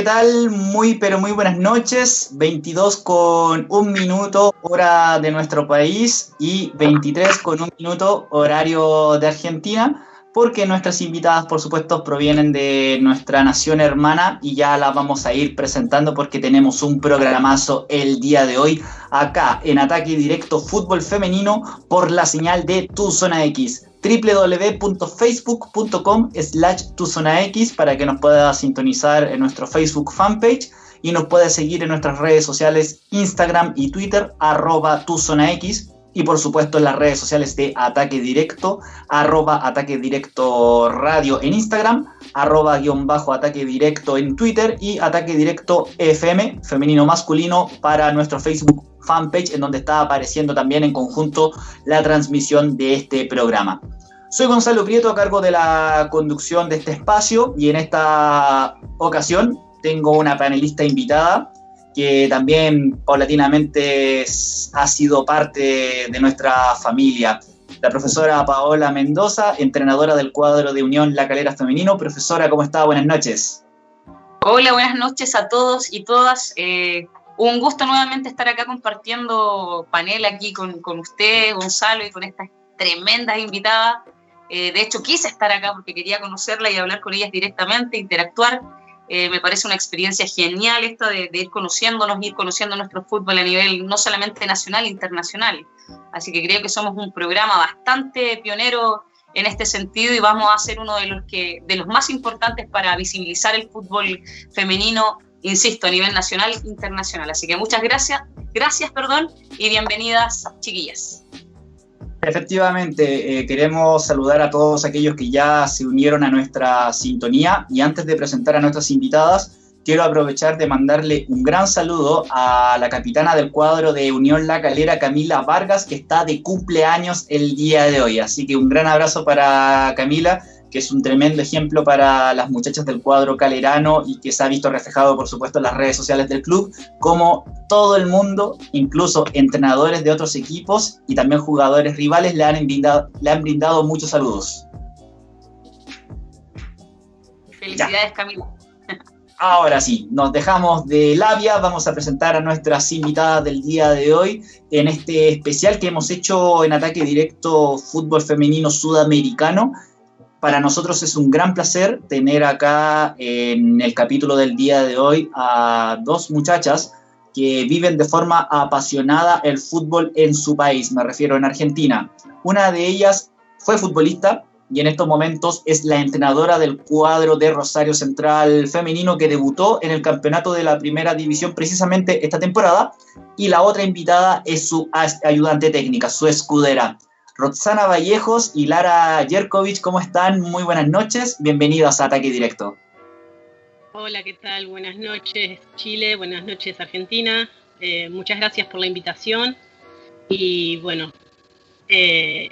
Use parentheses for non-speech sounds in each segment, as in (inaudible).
¿qué tal? Muy, pero muy buenas noches. 22 con un minuto hora de nuestro país y 23 con un minuto horario de Argentina, porque nuestras invitadas, por supuesto, provienen de nuestra nación hermana y ya las vamos a ir presentando porque tenemos un programazo el día de hoy acá en Ataque Directo Fútbol Femenino por la señal de Tu Zona X www.facebook.com slash tuzonax para que nos pueda sintonizar en nuestro Facebook fanpage y nos pueda seguir en nuestras redes sociales Instagram y Twitter arroba tuzonax y por supuesto en las redes sociales de Ataque Directo arroba Ataque Directo Radio en Instagram arroba guion bajo Ataque Directo en Twitter y Ataque Directo FM femenino masculino para nuestro Facebook fanpage en donde está apareciendo también en conjunto la transmisión de este programa. Soy Gonzalo Prieto a cargo de la conducción de este espacio y en esta ocasión tengo una panelista invitada que también paulatinamente ha sido parte de nuestra familia. La profesora Paola Mendoza, entrenadora del cuadro de Unión La Calera Femenino. Profesora, ¿cómo está? Buenas noches. Hola, buenas noches a todos y todas. Eh, un gusto nuevamente estar acá compartiendo panel aquí con, con usted, Gonzalo, y con estas tremendas invitadas. Eh, de hecho, quise estar acá porque quería conocerla y hablar con ellas directamente, interactuar. Eh, me parece una experiencia genial esta de, ir conociéndonos, ir conociendo nuestro fútbol a nivel no solamente nacional, internacional. Así que creo que somos un programa bastante pionero en este sentido y vamos a ser uno de los, que, de los más importantes para visibilizar el fútbol femenino insisto, a nivel nacional e internacional. Así que muchas gracias, gracias, perdón, y bienvenidas, chiquillas. Efectivamente, eh, queremos saludar a todos aquellos que ya se unieron a nuestra sintonía y antes de presentar a nuestras invitadas, quiero aprovechar de mandarle un gran saludo a la capitana del cuadro de Unión La Calera, Camila Vargas, que está de cumpleaños el día de hoy. Así que un gran abrazo para Camila que es un tremendo ejemplo para las muchachas del cuadro calerano y que se ha visto reflejado, por supuesto, en las redes sociales del club, como todo el mundo, incluso entrenadores de otros equipos y también jugadores rivales, le han brindado, le han brindado muchos saludos. Felicidades, Camilo. Ahora sí, nos dejamos de labia, vamos a presentar a nuestras invitadas del día de hoy en este especial que hemos hecho en Ataque Directo Fútbol Femenino Sudamericano para nosotros es un gran placer tener acá en el capítulo del día de hoy a dos muchachas que viven de forma apasionada el fútbol en su país, me refiero en Argentina. Una de ellas fue futbolista y en estos momentos es la entrenadora del cuadro de Rosario Central femenino que debutó en el campeonato de la primera división precisamente esta temporada y la otra invitada es su ayudante técnica, su escudera. Roxana Vallejos y Lara Jerkovic, ¿cómo están? Muy buenas noches, bienvenidos a Ataque Directo. Hola, ¿qué tal? Buenas noches Chile, buenas noches Argentina. Eh, muchas gracias por la invitación y bueno, eh,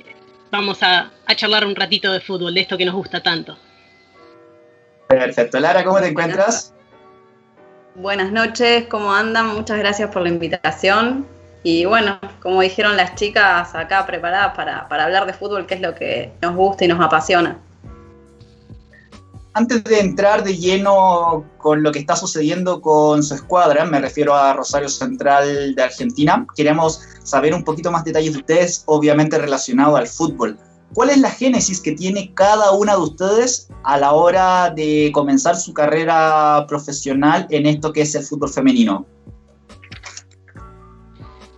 vamos a, charlar un ratito de fútbol, de esto que nos gusta tanto. Perfecto. Lara, ¿cómo te encuentras? Buenas noches, ¿cómo andan? Muchas gracias por la invitación. Y bueno, como dijeron las chicas acá preparadas para, para hablar de fútbol, que es lo que nos gusta y nos apasiona. Antes de entrar de lleno con lo que está sucediendo con su escuadra, me refiero a Rosario Central de Argentina, queremos saber un poquito más detalles de ustedes, obviamente relacionado al fútbol. ¿Cuál es la génesis que tiene cada una de ustedes a la hora de comenzar su carrera profesional en esto que es el fútbol femenino?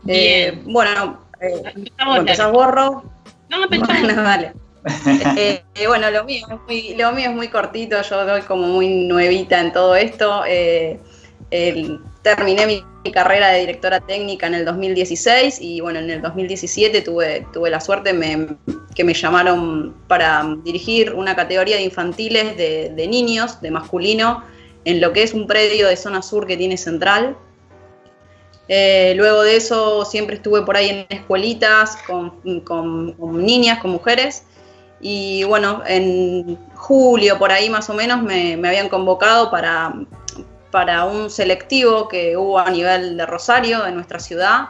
Eh, bueno, eh, bueno borro. No, bueno, vale. Eh, eh, bueno, lo mío, es muy, lo mío es muy cortito, yo doy como muy nuevita en todo esto. terminé mi, carrera de directora técnica en el 2016 y bueno, en el 2017 tuve, tuve la suerte que me llamaron para dirigir una categoría de infantiles de, de niños, de masculino, en lo que es un predio de zona sur que tiene Central, eh, luego de eso siempre estuve por ahí en escuelitas con, niñas, con mujeres. Y bueno, en julio por ahí más o menos me, habían convocado para, para, un selectivo que hubo a nivel de Rosario, de nuestra ciudad,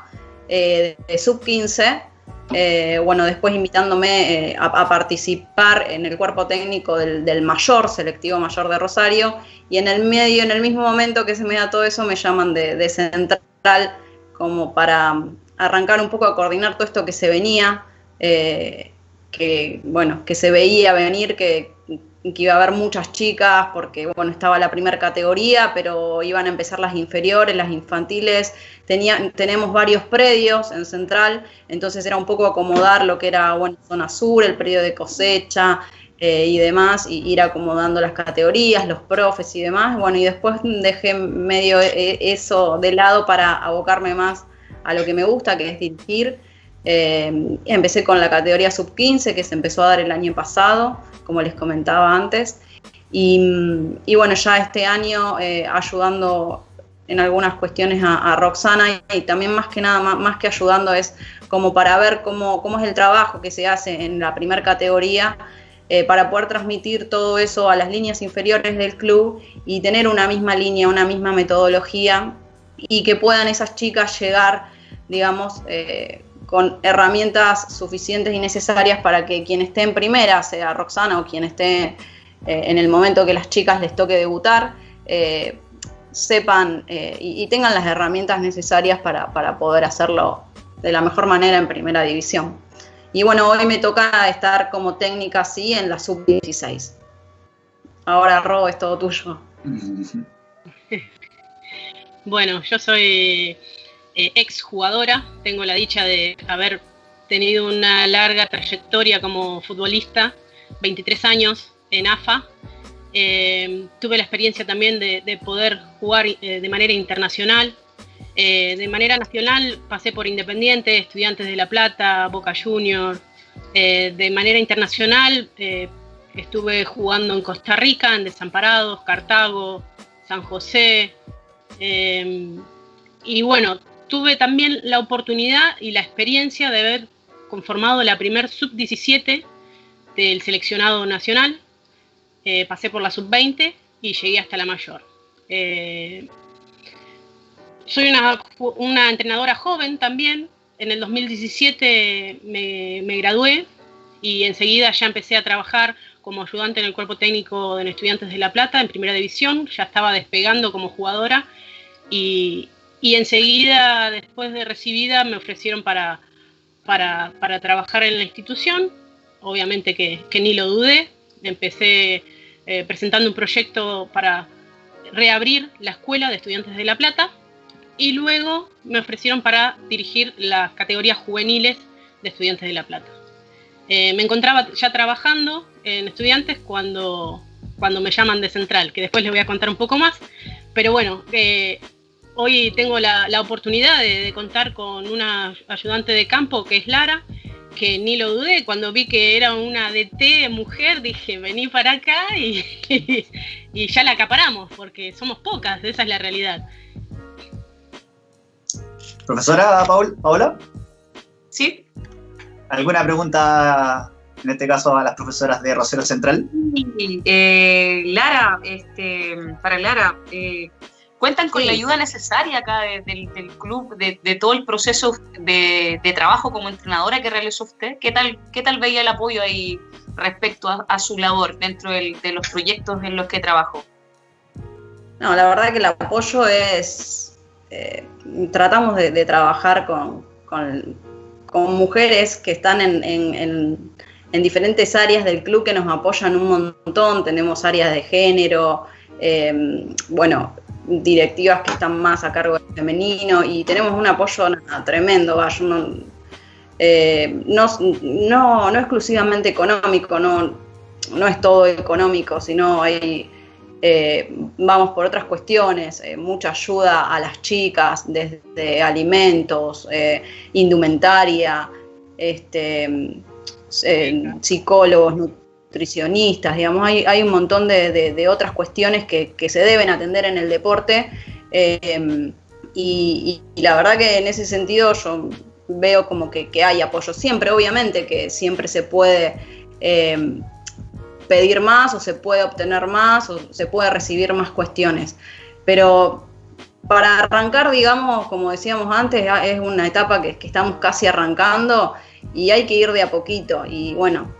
eh, de, sub 15, Eh, bueno, después invitándome a, participar en el cuerpo técnico del, mayor, selectivo mayor de Rosario, y en el medio, en el mismo momento que se me da todo eso, me llaman de, central como para arrancar un poco a coordinar todo esto que se venía, eh, que bueno, que se veía venir, que, que iba a haber muchas chicas porque bueno, estaba la primera categoría, pero iban a empezar las inferiores, las infantiles. Tenía, tenemos varios predios en Central, entonces era un poco acomodar lo que era bueno, zona sur, el predio de cosecha eh, y demás, y ir acomodando las categorías, los profes y demás. Bueno, y después dejé medio e, eso de lado para abocarme más a lo que me gusta, que es dirigir. Eh, empecé con la categoría sub 15 que se empezó a dar el año pasado como les comentaba antes. Y, bueno, ya este año eh, ayudando en algunas cuestiones a, Roxana y también más que nada, más, que ayudando es como para ver cómo, cómo, es el trabajo que se hace en la primera categoría eh, para poder transmitir todo eso a las líneas inferiores del club y tener una misma línea, una misma metodología y que puedan esas chicas llegar, digamos, eh, con herramientas suficientes y necesarias para que quien esté en primera, sea Roxana o quien esté eh, en el momento que las chicas les toque debutar, sepan eh, y, tengan las herramientas necesarias para, poder hacerlo de la mejor manera en primera división. Y bueno, hoy me toca estar como técnica, sí, en la sub-16. Ahora, Ro, es todo tuyo. (laughs) Bueno, yo soy eh, ex jugadora, tengo la dicha de haber tenido una larga trayectoria como futbolista, 23 años en AFA. Eh, tuve la experiencia también de, poder jugar eh, de manera internacional. De manera nacional pasé por Independiente, Estudiantes de La Plata, Boca Juniors. de manera internacional estuve jugando en Costa Rica, en Desamparados, Cartago, San José. y bueno, tuve también la oportunidad y la experiencia de haber conformado la primer sub-17 del seleccionado nacional. Eh, pasé por la sub-20 y llegué hasta la mayor. Eh, soy una, entrenadora joven también. En el 2017 me, gradué y enseguida ya empecé a trabajar como ayudante en el cuerpo técnico de Estudiantes de La Plata en primera división. Ya estaba despegando como jugadora y, enseguida, después de recibida, me ofrecieron para, para, trabajar en la institución. Obviamente que, ni lo dudé. Empecé eh, presentando un proyecto para reabrir la escuela de estudiantes de La Plata y luego me ofrecieron para dirigir las categorías juveniles de estudiantes de La Plata. Eh, me encontraba ya trabajando en estudiantes cuando, cuando me llaman de central, que después les voy a contar un poco más, pero bueno, eh, hoy tengo la, oportunidad de, contar con una ayudante de campo que es Lara, que ni lo dudé, cuando vi que era una DT mujer, dije, vení para acá y, (laughs) y ya la acaparamos, porque somos pocas, esa es la realidad. Profesora Paola. Sí. ¿Alguna pregunta en este caso a las profesoras de Rosero Central? Eh, Lara, este, para Lara, eh, ¿Cuentan con la ayuda necesaria acá del club, de, todo el proceso de, trabajo como entrenadora que realizó usted? ¿Qué tal, qué tal veía el apoyo ahí respecto a, su labor dentro de los proyectos en los que trabajó? No, la verdad que el apoyo es... Eh, tratamos de, trabajar con, mujeres que están en, en diferentes áreas del club que nos apoyan un montón. Tenemos áreas de género, eh, bueno, directivas que están más a cargo del femenino y tenemos un apoyo tremendo, eh, no, no, exclusivamente económico, no, no es todo económico, sino hay, eh, vamos por otras cuestiones, eh, mucha ayuda a las chicas, desde alimentos, indumentaria, este, psicólogos, nutricionistas, digamos, hay, hay un montón de, otras cuestiones que, se deben atender en el deporte em, y, la verdad que en ese sentido yo veo como que, hay apoyo siempre, obviamente que siempre se puede em, pedir más o se puede obtener más o se puede recibir más cuestiones, pero para arrancar, digamos, como decíamos antes, es una etapa que, estamos casi arrancando y hay que ir de a poquito. Y bueno,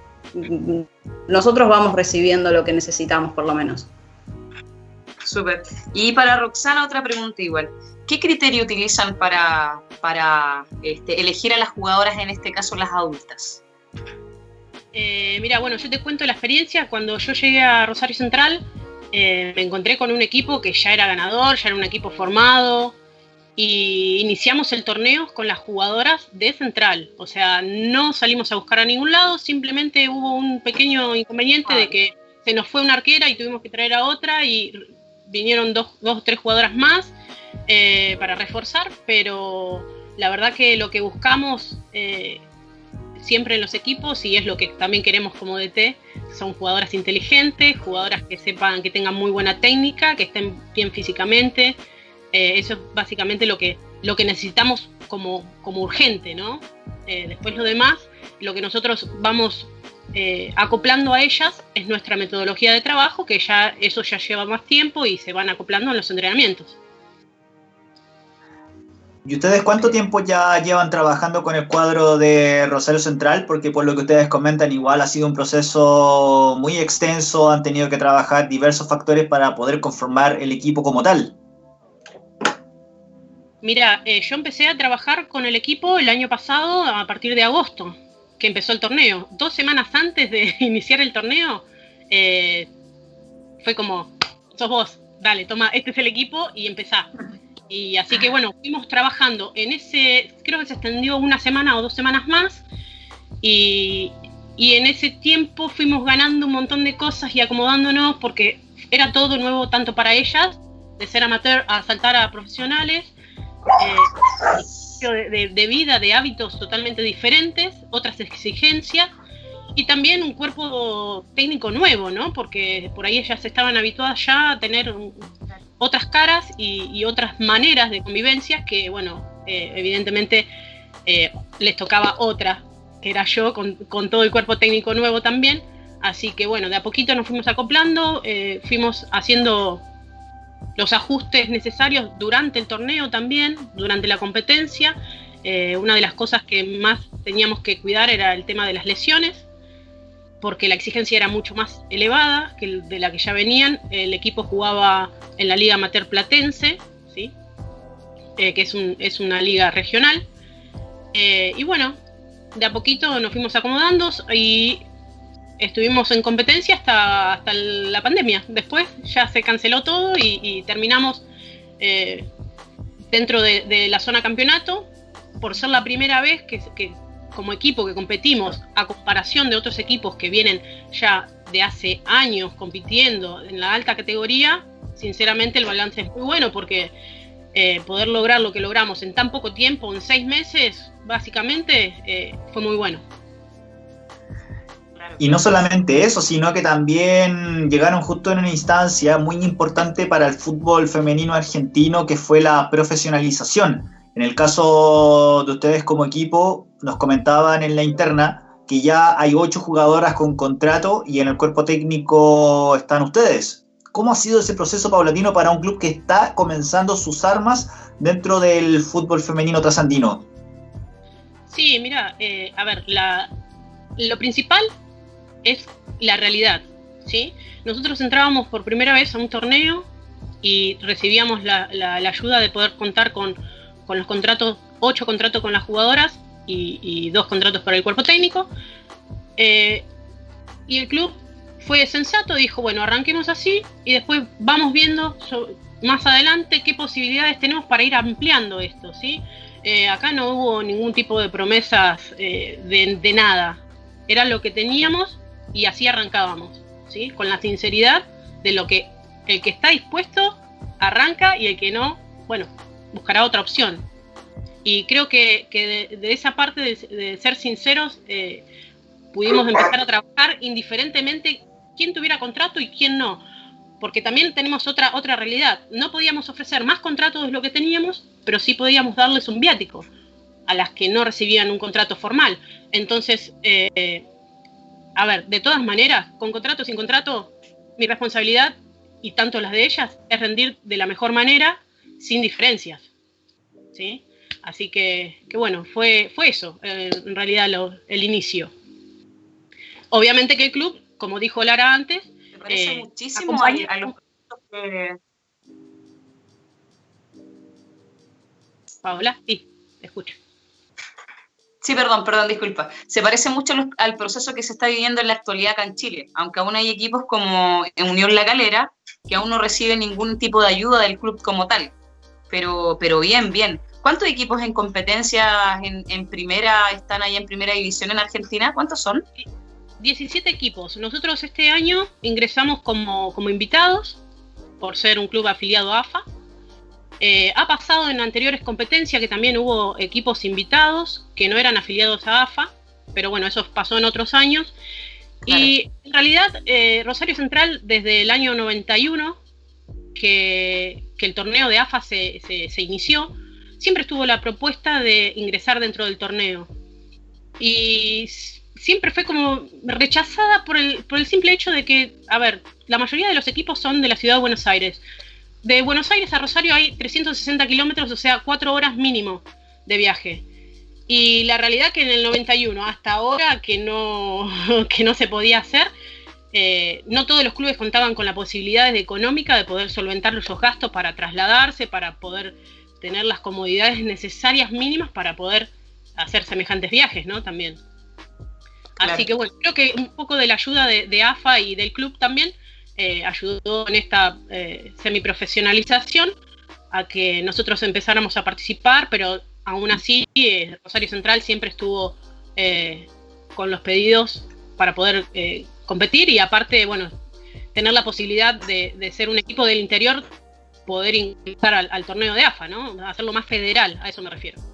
nosotros vamos recibiendo lo que necesitamos por lo menos. Súper. Y para Roxana otra pregunta igual. ¿Qué criterio utilizan para, para este, elegir a las jugadoras, en este caso las adultas? Eh, mira, bueno, yo te cuento la experiencia. Cuando yo llegué a Rosario Central, eh, me encontré con un equipo que ya era ganador, ya era un equipo formado, y iniciamos el torneo con las jugadoras de Central. O sea, no salimos a buscar a ningún lado, simplemente hubo un pequeño inconveniente de que se nos fue una arquera y tuvimos que traer a otra y vinieron dos, o tres jugadoras más eh, para reforzar, pero la verdad que lo que buscamos eh, siempre en los equipos, y es lo que también queremos como DT, son jugadoras inteligentes, jugadoras que sepan, que tengan muy buena técnica, que estén bien físicamente, eh, eso es básicamente lo que, lo que necesitamos como, como urgente, ¿no? Eh, después lo demás, lo que nosotros vamos eh, acoplando a ellas es nuestra metodología de trabajo, que ya eso ya lleva más tiempo y se van acoplando en los entrenamientos. ¿Y ustedes cuánto tiempo ya llevan trabajando con el cuadro de Rosario Central? Porque por lo que ustedes comentan, igual ha sido un proceso muy extenso, han tenido que trabajar diversos factores para poder conformar el equipo como tal. Mira, eh, yo empecé a trabajar con el equipo el año pasado a partir de agosto, que empezó el torneo. Dos semanas antes de (laughs) iniciar el torneo, eh, fue como, sos vos, dale, toma, este es el equipo y empezá. Y así que bueno, fuimos trabajando en ese, creo que se extendió una semana o dos semanas más, y, y en ese tiempo fuimos ganando un montón de cosas y acomodándonos porque era todo nuevo tanto para ellas, de ser amateur a saltar a profesionales, eh, de, vida, de hábitos totalmente diferentes, otras exigencias y también un cuerpo técnico nuevo, ¿no? Porque por ahí ellas estaban habituadas ya a tener otras caras y, otras maneras de convivencia que, bueno, eh, evidentemente eh, les tocaba otra, que era yo, con, todo el cuerpo técnico nuevo también. Así que, bueno, de a poquito nos fuimos acoplando, fuimos haciendo los ajustes necesarios durante el torneo también, durante la competencia. Eh, una de las cosas que más teníamos que cuidar era el tema de las lesiones, porque la exigencia era mucho más elevada que de la que ya venían. El equipo jugaba en la Liga Amateur Platense, ¿sí? Eh, que es, es, una liga regional. Eh, y bueno, de a poquito nos fuimos acomodando y estuvimos en competencia hasta, hasta la pandemia. Después ya se canceló todo y, terminamos eh, dentro de, la zona campeonato por ser la primera vez que, como equipo que competimos a comparación de otros equipos que vienen ya de hace años compitiendo en la alta categoría, sinceramente el balance es muy bueno porque eh, poder lograr lo que logramos en tan poco tiempo, en seis meses, básicamente, eh, fue muy bueno. Y no solamente eso, sino que también llegaron justo en una instancia muy importante para el fútbol femenino argentino, que fue la profesionalización. En el caso de ustedes como equipo, nos comentaban en la interna que ya hay ocho jugadoras con contrato y en el cuerpo técnico están ustedes. ¿Cómo ha sido ese proceso paulatino para un club que está comenzando sus armas dentro del fútbol femenino trasandino? Sí, mira, eh, a ver, la, lo principal es la realidad, ¿sí? Nosotros entrábamos por primera vez a un torneo y recibíamos la, ayuda de poder contar con, los contratos, ocho contratos con las jugadoras y, dos contratos para el cuerpo técnico. Eh, y el club fue sensato, dijo, bueno, arranquemos así y después vamos viendo más adelante qué posibilidades tenemos para ir ampliando esto, ¿sí? Eh, acá no hubo ningún tipo de promesas eh, de, de, nada. Era lo que teníamos y así arrancábamos, ¿sí? Con la sinceridad de lo que el que está dispuesto arranca y el que no, bueno, buscará otra opción. Y creo que, de, esa parte de, ser sinceros eh, pudimos empezar a trabajar indiferentemente quién tuviera contrato y quién no. Porque también tenemos otra, otra realidad. No podíamos ofrecer más contratos de lo que teníamos, pero sí podíamos darles un viático a las que no recibían un contrato formal. Entonces, eh, a ver, de todas maneras, con contrato o sin contrato, mi responsabilidad, y tanto las de ellas, es rendir de la mejor manera, sin diferencias. ¿sí? Así que, bueno, fue, fue eso, eh, en realidad el inicio. Obviamente que el club, como dijo Lara antes, me parece muchísimo a, los que... Paola, sí, te escucho. Sí, perdón, perdón, disculpa. Se parece mucho al proceso que se está viviendo en la actualidad acá en Chile, aunque aún hay equipos como Unión La Calera que aún no reciben ningún tipo de ayuda del club como tal. Pero, pero bien, bien. ¿Cuántos equipos en competencia en, primera están ahí en primera división en Argentina? ¿Cuántos son? 17 equipos. Nosotros este año ingresamos como, como invitados por ser un club afiliado a AFA. Eh, ha pasado en anteriores competencias que también hubo equipos invitados que no eran afiliados a AFA, pero bueno, eso pasó en otros años. Y en realidad eh, Rosario Central desde el año 91, que, que el torneo de AFA se, se, inició, siempre estuvo la propuesta de ingresar dentro del torneo. Y siempre fue como rechazada por el, por el simple hecho de que, a ver, la mayoría de los equipos son de la ciudad de Buenos Aires de Buenos Aires a Rosario hay 360 kilómetros, o sea, cuatro horas mínimo de viaje. Y la realidad que en el 91 hasta ahora que no, (laughs) que no se podía hacer, eh, no todos los clubes contaban con la posibilidad económica de poder solventar esos gastos para trasladarse, para poder tener las comodidades necesarias mínimas para poder hacer semejantes viajes, ¿no? También. Así que bueno, creo que un poco de la ayuda de AFA y del club también eh, ayudó en esta eh, semiprofesionalización a que nosotros empezáramos a participar, pero aún así eh, Rosario Central siempre estuvo con los pedidos para poder competir y aparte, bueno, tener la posibilidad de, ser un equipo del interior, poder ingresar al, al torneo de AFA, ¿no? Hacerlo más federal, a eso me refiero.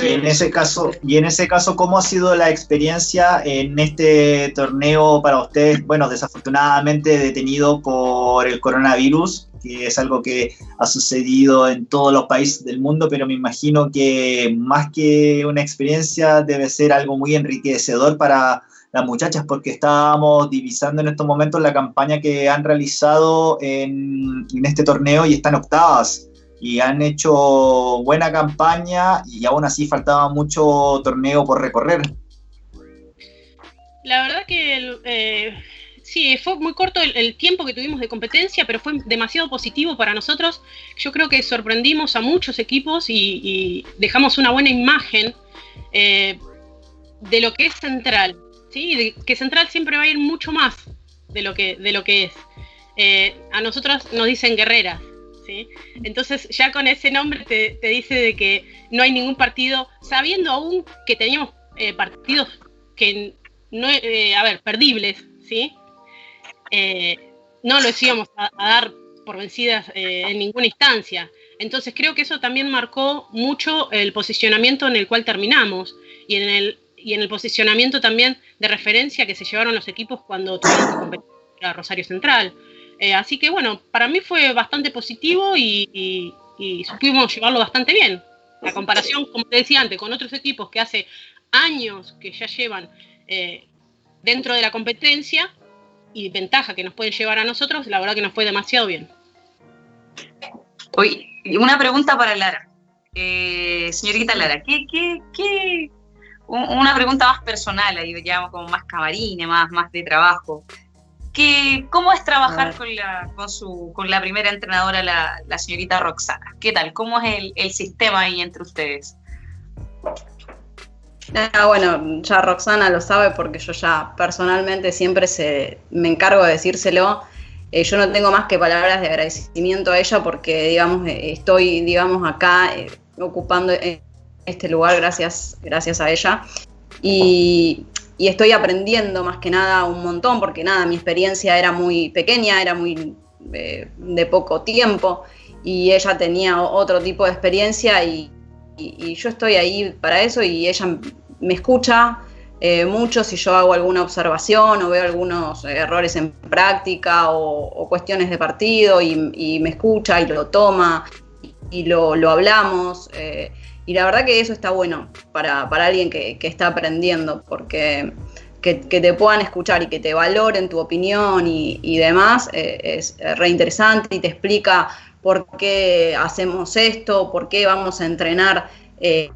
Y en ese caso, y en ese caso, ¿cómo ha sido la experiencia en este torneo para ustedes? Bueno, desafortunadamente detenido por el coronavirus, que es algo que ha sucedido en todos los países del mundo, pero me imagino que más que una experiencia debe ser algo muy enriquecedor para las muchachas, porque estábamos divisando en estos momentos la campaña que han realizado en, en este torneo y están octavas y han hecho buena campaña y aún así faltaba mucho torneo por recorrer. La verdad que eh, sí, fue muy corto el, tiempo que tuvimos de competencia, pero fue demasiado positivo para nosotros. Yo creo que sorprendimos a muchos equipos y, dejamos una buena imagen eh, de lo que es Central. ¿sí? Que Central siempre va a ir mucho más de lo que, de lo que es. Eh, a nosotros nos dicen guerreras, entonces ya con ese nombre te, dice de que no hay ningún partido, sabiendo aún que teníamos eh, partidos que no, eh, a ver, perdibles, ¿sí? Eh, no los íbamos a, dar por vencidas en ninguna instancia. Entonces creo que eso también marcó mucho el posicionamiento en el cual terminamos y en el, y en el posicionamiento también de referencia que se llevaron los equipos cuando tuvieron que competir a Rosario Central. Eh, así que bueno, para mí fue bastante positivo y, supimos llevarlo bastante bien. La comparación, como te decía antes, con otros equipos que hace años que ya llevan eh, dentro de la competencia y ventaja que nos pueden llevar a nosotros, la verdad que nos fue demasiado bien. Oye, una pregunta para Lara. Eh, señorita Lara, ¿qué, qué, qué, una pregunta más personal, ahí ya como más camarine, más, más de trabajo. ¿Cómo es trabajar con la, con, su, con la primera entrenadora, la, la señorita Roxana? ¿Qué tal? ¿Cómo es el, el sistema ahí entre ustedes? Ah, bueno, ya Roxana lo sabe porque yo ya personalmente siempre se, me encargo de decírselo. Eh, yo no tengo más que palabras de agradecimiento a ella porque, digamos, eh, estoy, digamos, acá eh, ocupando este lugar gracias, gracias a ella. Y y estoy aprendiendo más que nada un montón, porque nada, mi experiencia era muy pequeña, era muy eh, de poco tiempo, y ella tenía otro tipo de experiencia y, yo estoy ahí para eso y ella me escucha eh, mucho si yo hago alguna observación o veo algunos errores en práctica o, cuestiones de partido y, me escucha y lo toma y lo, hablamos. Eh, y la verdad que eso está bueno para, alguien que, está aprendiendo, porque que, te puedan escuchar y que te valoren tu opinión y, demás, eh, es re interesante y te explica por qué hacemos esto, por qué vamos a entrenar eh,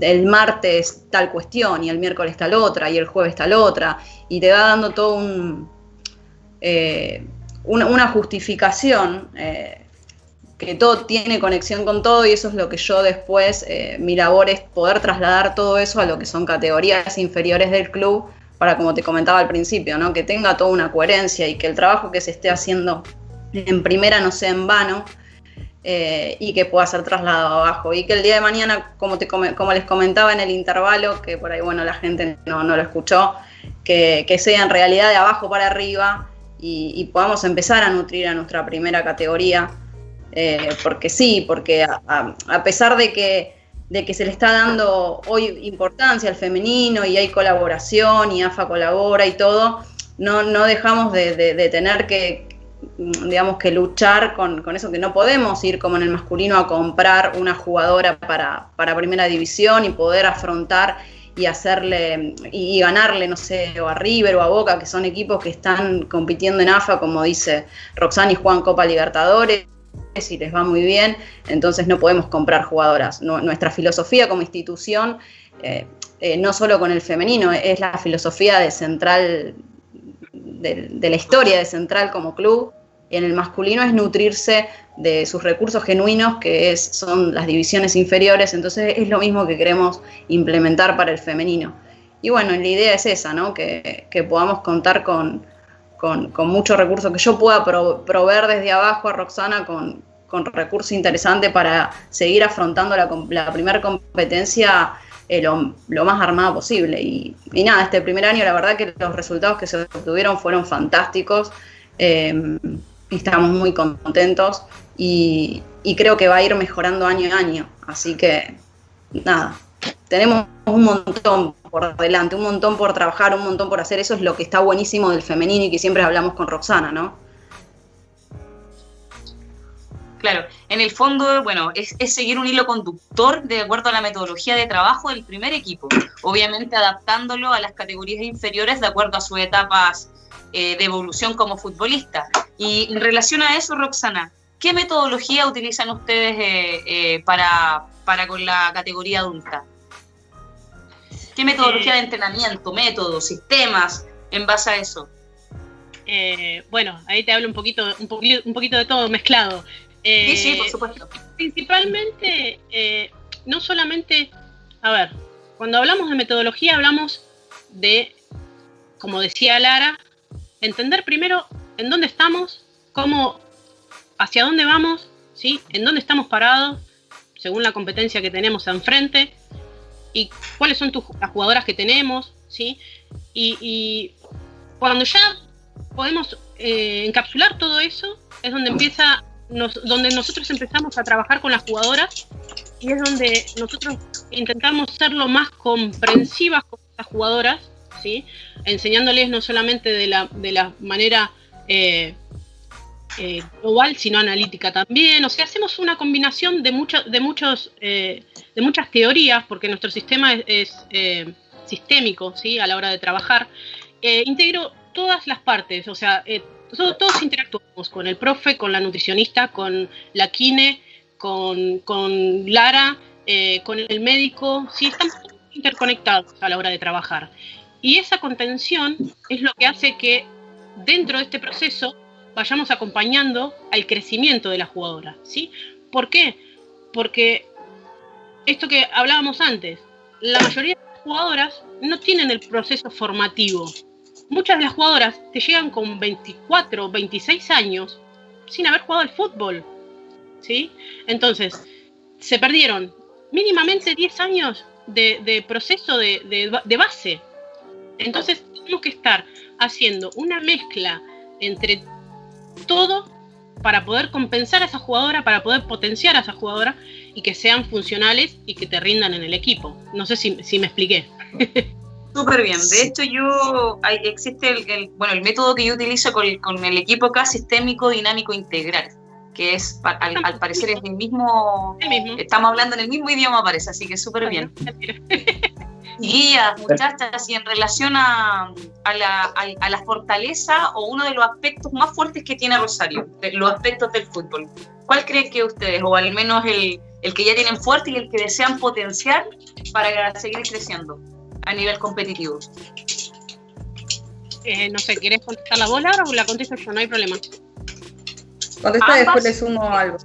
el martes tal cuestión y el miércoles tal otra y el jueves tal otra, y te va dando todo un, eh, una, justificación que todo tiene conexión con todo y eso es lo que yo después, eh, mi labor es poder trasladar todo eso a lo que son categorías inferiores del club para, como te comentaba al principio, ¿no? que tenga toda una coherencia y que el trabajo que se esté haciendo en primera no sea en vano eh, y que pueda ser trasladado abajo. Y que el día de mañana, como, te, como les comentaba en el intervalo, que por ahí bueno la gente no, lo escuchó, que, sea en realidad de abajo para arriba y podamos empezar a nutrir a nuestra primera categoría eh, porque sí, porque a, pesar de que, de que se le está dando hoy importancia al femenino y hay colaboración y AFA colabora y todo, no, no dejamos de, tener que, digamos, que luchar con, eso, que no podemos ir como en el masculino a comprar una jugadora para, para primera división y poder afrontar y hacerle y, ganarle, no sé, o a River o a Boca, que son equipos que están compitiendo en AFA, como dice Roxana y Juan Copa Libertadores y les va muy bien, entonces no podemos comprar jugadoras. nuestra filosofía como institución, eh, eh, no solo con el femenino, es la filosofía de Central, de, la historia de Central como club, y en el masculino es nutrirse de sus recursos genuinos, que son las divisiones inferiores, entonces es lo mismo que queremos implementar para el femenino. Y bueno, la idea es esa, ¿no? que podamos contar con, con, muchos recursos, que yo pueda proveer desde abajo a Roxana con, recursos interesantes para seguir afrontando la, primera competencia eh, lo, más armada posible. Y, nada, este primer año la verdad que los resultados que se obtuvieron fueron fantásticos, eh, estamos muy contentos y, y creo que va a ir mejorando año a año. Así que nada, tenemos un montón por delante, un montón por trabajar, un montón por hacer. Eso es lo que está buenísimo del femenino y que siempre hablamos con Roxana, ¿no? Claro, en el fondo, bueno, es, seguir un hilo conductor de acuerdo a la metodología de trabajo del primer equipo, obviamente adaptándolo a las categorías inferiores de acuerdo a sus etapas eh, de evolución como futbolista. Y en relación a eso, Roxana, ¿qué metodología utilizan ustedes eh, eh, para, para con la categoría adulta? ¿Qué metodología de entrenamiento, métodos, sistemas en base a eso? Eh, bueno, ahí te hablo un poquito, un poquito, un poquito de todo mezclado. sí, sí, por supuesto. Principalmente, eh, no solamente, a ver, cuando hablamos de metodología hablamos de, como decía Lara, entender primero en dónde estamos, cómo, hacia dónde vamos, ¿sí? en dónde estamos parados, según la competencia que tenemos enfrente, y cuáles son las jugadoras que tenemos, ¿sí? Y, cuando ya podemos eh, encapsular todo eso, es donde empieza, donde nosotros empezamos a trabajar con las jugadoras y es donde nosotros intentamos ser lo más comprensivas con las jugadoras, ¿sí? Enseñándoles no solamente de la, de la manera eh, eh, global, sino analítica también. O sea, hacemos una combinación de, de, muchos, eh, de muchas teorías, porque nuestro sistema es, eh, sistémico ¿sí? a la hora de trabajar. integro todas las partes, o sea, todos, interactuamos con el profe, con la nutricionista, con la kine, con, con Lara, con el médico, ¿sí? estamos interconectados a la hora de trabajar. Y esa contención es lo que hace que dentro de este proceso vayamos acompañando al crecimiento de la jugadora, ¿sí? ¿Por qué? Porque esto que hablábamos antes, la mayoría de las jugadoras no tienen el proceso formativo. Muchas de las jugadoras te llegan con 24 o 26 años sin haber jugado al fútbol, ¿sí? Entonces, se perdieron mínimamente 10 años de, proceso de base. Entonces, tenemos que estar haciendo una mezcla entre todo para poder compensar a esa jugadora, para poder potenciar a esa jugadora y que sean funcionales y que te rindan en el equipo. No sé si, me expliqué. (laughs) Súper bien. De hecho, yo existe el, bueno, el método que yo utilizo con, el equipo acá, sistémico dinámico integral, que es, al, parecer, es el mismo, Estamos hablando en el mismo idioma, parece, así que súper bien. (laughs) Guías, muchachas, y en relación a, la, fortaleza o uno de los aspectos más fuertes que tiene Rosario, los aspectos del fútbol. ¿Cuál creen que ustedes, o al menos el, que ya tienen fuerte y el que desean potenciar para seguir creciendo a nivel competitivo? Eh, no sé, ¿quieres contestar la bola o la contesto yo? No hay problema. Contesta y después le sumo algo.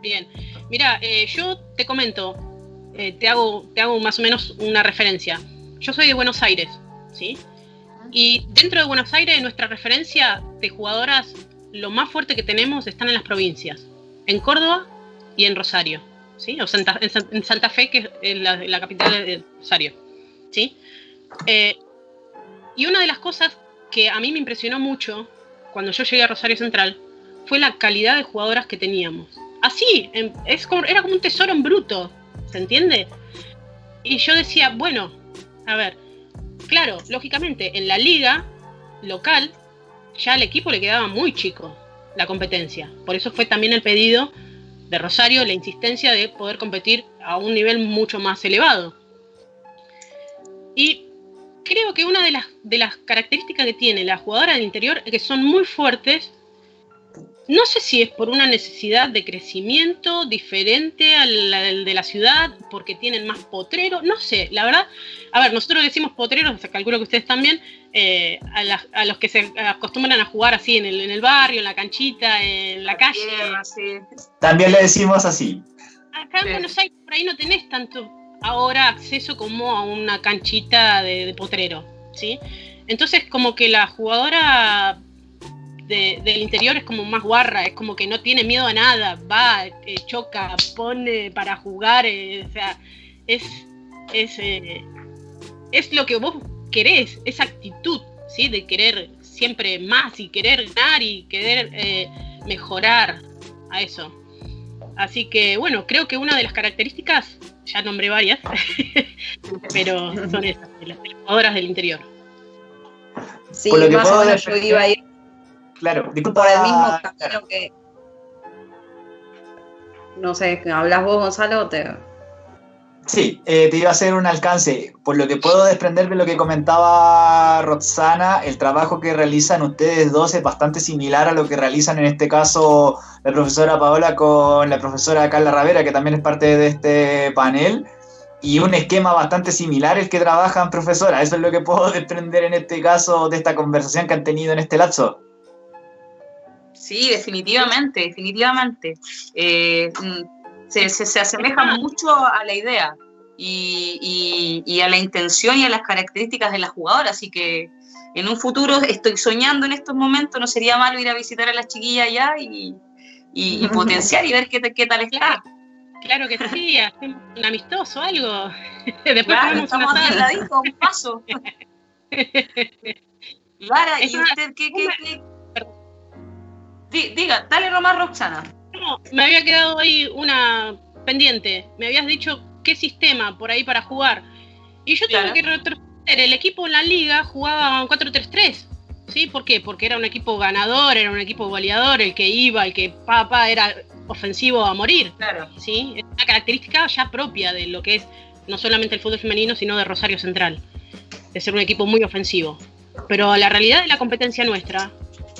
Bien, mira, eh, yo te comento, eh, te, hago, te hago más o menos una referencia. Yo soy de Buenos Aires, ¿sí? Y dentro de Buenos Aires, nuestra referencia de jugadoras, lo más fuerte que tenemos están en las provincias, en Córdoba y en Rosario, ¿sí? O en, Santa Fe, que es la, capital de Rosario, ¿sí? Eh, y una de las cosas que a mí me impresionó mucho cuando yo llegué a Rosario Central fue la calidad de jugadoras que teníamos. Así, era como un tesoro en bruto. ¿Se entiende? Y yo decía, bueno, a ver, claro, lógicamente en la liga local ya al equipo le quedaba muy chico la competencia. Por eso fue también el pedido de Rosario, la insistencia de poder competir a un nivel mucho más elevado. Y creo que una de las, de las características que tiene la jugadora del interior es que son muy fuertes no sé si es por una necesidad de crecimiento diferente al, de la ciudad, porque tienen más potreros, no sé, la verdad. A ver, nosotros decimos potreros, calculo que ustedes también, eh, a, los que se acostumbran a jugar así en el, en el barrio, en la canchita, en la, calle. También le decimos así. Acá en Buenos Aires por ahí no tenés tanto ahora acceso como a una canchita de, de potrero, ¿sí? Entonces como que la jugadora del interior es como más guarra, es como que no tiene miedo a nada, va, eh, choca, pone para jugar, eh, o sea, es, es, eh, es lo que vos querés, esa actitud, ¿sí? De querer siempre más y querer ganar y querer mejorar a eso. Así que bueno, creo que una de las características, ya nombré varias, (laughs) pero son esas, las jugadoras del interior. Sí, más o menos yo iba a ir Claro, disculpa. Por el mismo camino que. No sé, ¿hablas vos, Gonzalo? Te... Sí, eh, te iba a hacer un alcance. Por lo que puedo desprender de lo que comentaba Roxana, el trabajo que realizan ustedes dos es bastante similar a lo que realizan en este caso la profesora Paola con la profesora Carla Ravera, que también es parte de este panel, y un esquema bastante similar el que trabajan profesora. Eso es lo que puedo (laughs) desprender en este caso de esta conversación que han tenido en este lapso. Sí, definitivamente, definitivamente. Eh, mm, se, se, asemeja mucho a la idea y, y, a la intención y a las características de la jugadora, así que en un futuro estoy soñando en estos momentos, no sería malo ir a visitar a las chiquillas allá y, y (laughs) potenciar y ver qué, qué tal está. Claro que sí, hacemos un amistoso, algo. (laughs) Después claro, estamos ahí un paso. (laughs) Lara, ¿y usted qué, qué, qué, diga, dale nomás, Roxana. No, me había quedado ahí una pendiente. Me habías dicho qué sistema por ahí para jugar. Y yo tengo que retroceder. El equipo en la liga jugaba un 4-3-3. ¿Sí? ¿Por qué? Porque era un equipo ganador, era un equipo goleador, el que iba, el que papá era ofensivo a morir. Claro. ¿Sí? Es una característica ya propia de lo que es no solamente el fútbol femenino, sino de Rosario Central. De ser un equipo muy ofensivo. Pero la realidad de la competencia nuestra,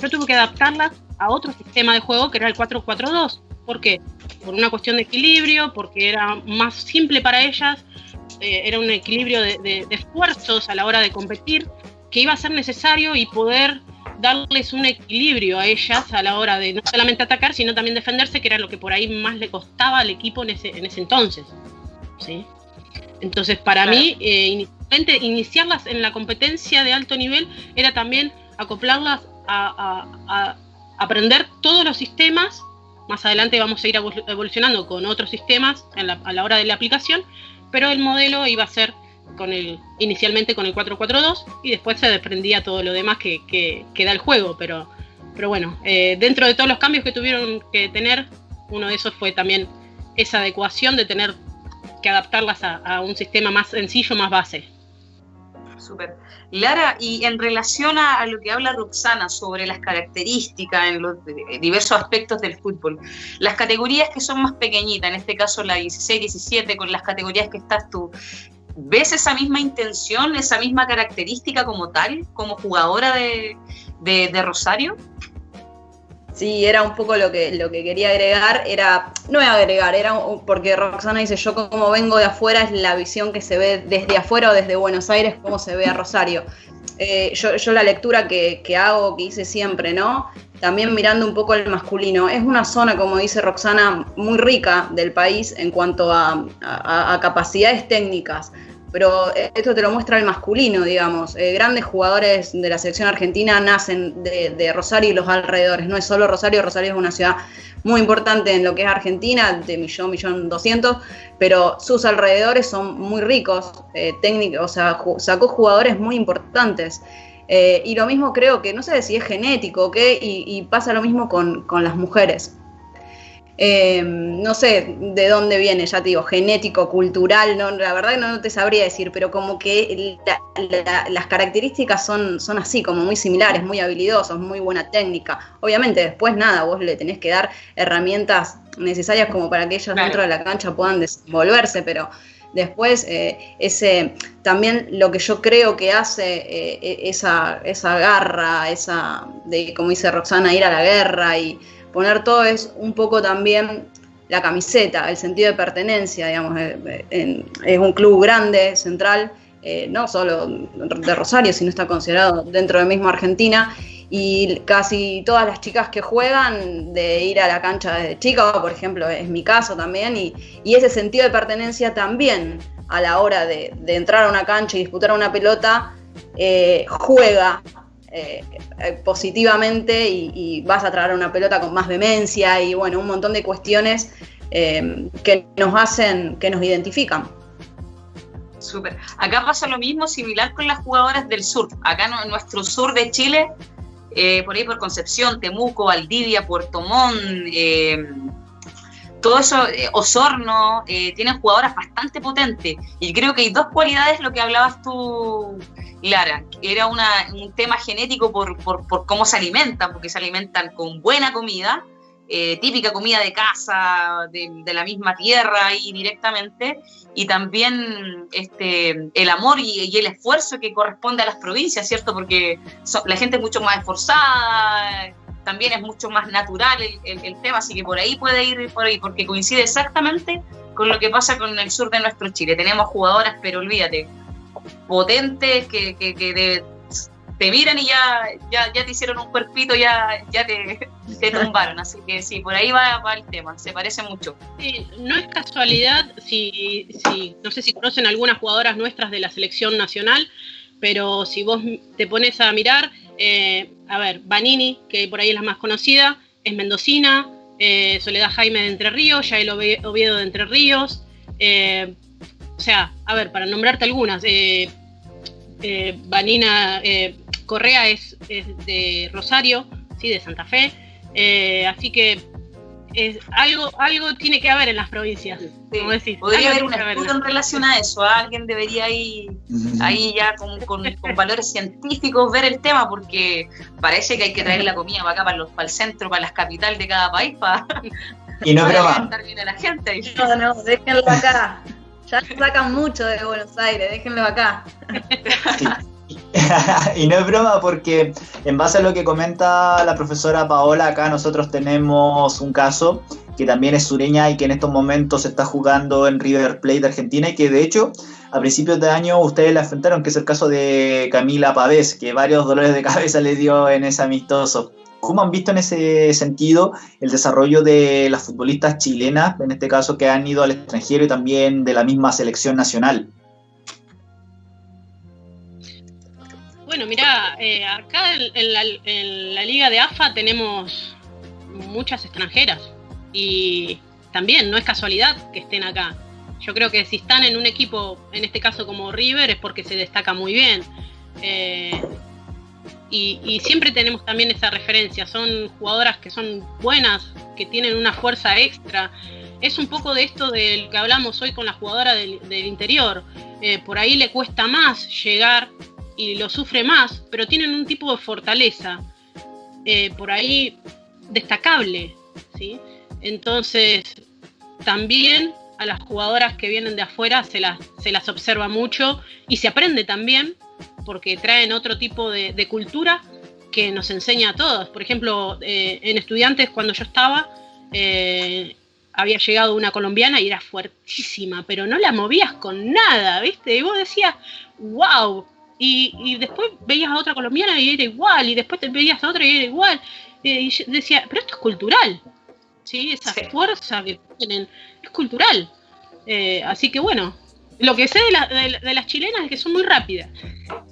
yo tuve que adaptarla a otro sistema de juego que era el 4-4-2. ¿Por qué? Por una cuestión de equilibrio, porque era más simple para ellas, eh, era un equilibrio de, esfuerzos a la hora de competir que iba a ser necesario y poder darles un equilibrio a ellas a la hora de no solamente atacar, sino también defenderse, que era lo que por ahí más le costaba al equipo en ese, en ese entonces. ¿sí? Entonces, para mí, eh, iniciarlas en la competencia de alto nivel era también acoplarlas a, aprender todos los sistemas. Más adelante vamos a ir evolucionando con otros sistemas a la hora de la aplicación, pero el modelo iba a ser con el, inicialmente con el 442 y después se desprendía todo lo demás que, que, da el juego. Pero, bueno, eh, dentro de todos los cambios que tuvieron que tener, uno de esos fue también esa adecuación de tener que adaptarlas a un sistema más sencillo, más base. Súper. Lara, y en relación a, lo que habla Roxana sobre las características en los diversos aspectos del fútbol, las categorías que son más pequeñitas, en este caso la 16, 17, con las categorías que estás tú, ¿ves esa misma intención, esa misma característica como tal, como jugadora de, de, Rosario? Sí, era un poco lo que, lo que quería agregar, era, no agregar, era porque Roxana dice, yo como vengo de afuera es la visión que se ve desde afuera o desde Buenos Aires, cómo se ve a Rosario. Eh, yo, yo, la lectura que, que, hago, que hice siempre, ¿no? También mirando un poco el masculino. Es una zona, como dice Roxana, muy rica del país en cuanto a, a capacidades técnicas pero esto te lo muestra el masculino, digamos. Eh, grandes jugadores de la selección argentina nacen de, Rosario y los alrededores. No es solo Rosario, Rosario es una ciudad muy importante en lo que es Argentina, de millón, millón doscientos, pero sus alrededores son muy ricos, eh, técnicos, o sea, sacó jugadores muy importantes. Eh, y lo mismo creo que, no sé si es genético o qué, y, pasa lo mismo con, con las mujeres. Eh, no sé de dónde viene, ya te digo, genético, cultural, no, la verdad no te sabría decir, pero como que las características son, son así, como muy similares, muy habilidosos, muy buena técnica. Obviamente después nada, vos le tenés que dar herramientas necesarias como para que ellos dentro de la cancha puedan desenvolverse, pero después eh, ese también lo que yo creo que hace eh, e, esa, esa garra, esa de como dice Roxana, ir a la guerra y poner todo es un poco también la camiseta, el sentido de pertenencia, digamos, eh, es un club grande, central, eh, no solo de Rosario, sino está considerado dentro de mismo Argentina, y casi todas las chicas que juegan de ir a la cancha desde chica, por ejemplo, es mi caso también, y, ese sentido de pertenencia también a la hora de, entrar a una cancha y disputar una pelota, eh, juega eh, eh, positivamente y, vas a traer una pelota con más vehemencia y bueno, un montón de cuestiones eh, que nos hacen, que nos identifican. Súper. Acá pasa lo mismo, similar con las jugadoras del sur. Acá en nuestro sur de Chile, por ahí por Concepción, Temuco, Valdivia, Puerto Montt, todo eso, Osorno, tienen jugadoras bastante potentes. Y creo que hay dos cualidades, lo que hablabas tú, Lara, era un tema genético por, cómo se alimentan, porque se alimentan con buena comida, eh, típica comida de casa, de, la misma tierra ahí directamente, y también este, el amor y, el esfuerzo que corresponde a las provincias, ¿cierto? Porque la gente es mucho más esforzada, también es mucho más natural el, el, tema, así que por ahí puede ir por ahí, porque coincide exactamente con lo que pasa con el sur de nuestro Chile. Tenemos jugadoras, pero olvídate, potentes que, te miran y ya, ya, te hicieron un cuerpito, ya, ya te, te tumbaron. Así que sí, por ahí va, el tema, se parece mucho. Sí, no es casualidad, si, si, no sé si conocen algunas jugadoras nuestras de la selección nacional, pero si vos te pones a mirar, eh, a ver, Vanini, que por ahí es la más conocida, es mendocina, eh, Soledad Jaime de Entre Ríos, Yael Oviedo de Entre Ríos, eh, o sea, a ver, para nombrarte algunas, Vanina Correa es, de Rosario, sí, de Santa Fe, así que es, algo, algo tiene que haber en las provincias. Podría haber un estudio en relación a eso. Alguien debería ir ahí ya con, valores científicos ver el tema, porque parece que hay que traer la comida para acá, para, los, para el centro, para las capitales de cada país, para, (laughs) y no para alimentar bien a la gente. (laughs) No, no, déjenlo acá. Ya sacan mucho de Buenos Aires, déjenlo acá. (laughs) (laughs) y no es broma porque en base a lo que comenta la profesora Paola, acá nosotros tenemos un caso que también es sureña y que en estos momentos está jugando en River Plate de Argentina y que de hecho a principios de año ustedes la enfrentaron, que es el caso de Camila Pavés, que varios dolores de cabeza le dio en ese amistoso. ¿Cómo han visto en ese sentido el desarrollo de las futbolistas chilenas, en este caso que han ido al extranjero y también de la misma selección nacional? Bueno, mira, eh, acá en, la, liga de AFA tenemos muchas extranjeras y también no es casualidad que estén acá. Yo creo que si están en un equipo, en este caso como River, es porque se destaca muy bien. Eh, y, siempre tenemos también esa referencia, son jugadoras que son buenas, que tienen una fuerza extra. Es un poco de esto del que hablamos hoy con la jugadora del, interior. Eh, por ahí le cuesta más llegar y lo sufre más, pero tienen un tipo de fortaleza, eh, por ahí destacable. ¿sí? Entonces, también a las jugadoras que vienen de afuera se las, se las observa mucho y se aprende también porque traen otro tipo de, cultura que nos enseña a todos. Por ejemplo, eh, en estudiantes cuando yo estaba, eh, había llegado una colombiana y era fuertísima, pero no la movías con nada, ¿viste? Y vos decías, wow. Y, después veías a otra colombiana y era igual, y después te veías a otra y era igual. Y yo decía, pero esto es cultural, ¿sí? Esa fuerza que tienen es cultural. Eh, así que bueno, lo que sé de, las chilenas es que son muy rápidas.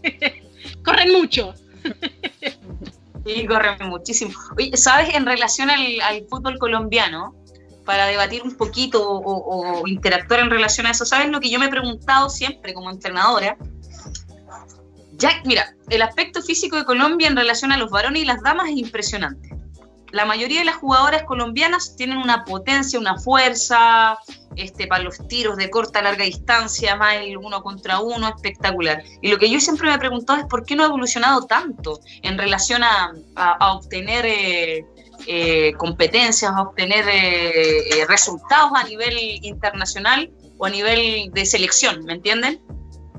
(laughs) corren mucho. sí, corren muchísimo. Oye, ¿sabes? En relación al, fútbol colombiano, para debatir un poquito o, o, interactuar en relación a eso, ¿sabes lo que yo me he preguntado siempre como entrenadora? Ya, mira, el aspecto físico de Colombia en relación a los varones y las damas es impresionante la mayoría de las jugadoras colombianas tienen una potencia, una fuerza, este, para los tiros de corta, larga distancia, más el uno contra uno, espectacular. Y lo que yo siempre me he preguntado es por qué no ha evolucionado tanto en relación a, obtener eh, eh, competencias, a obtener eh, resultados a nivel internacional o a nivel de selección, ¿me entienden?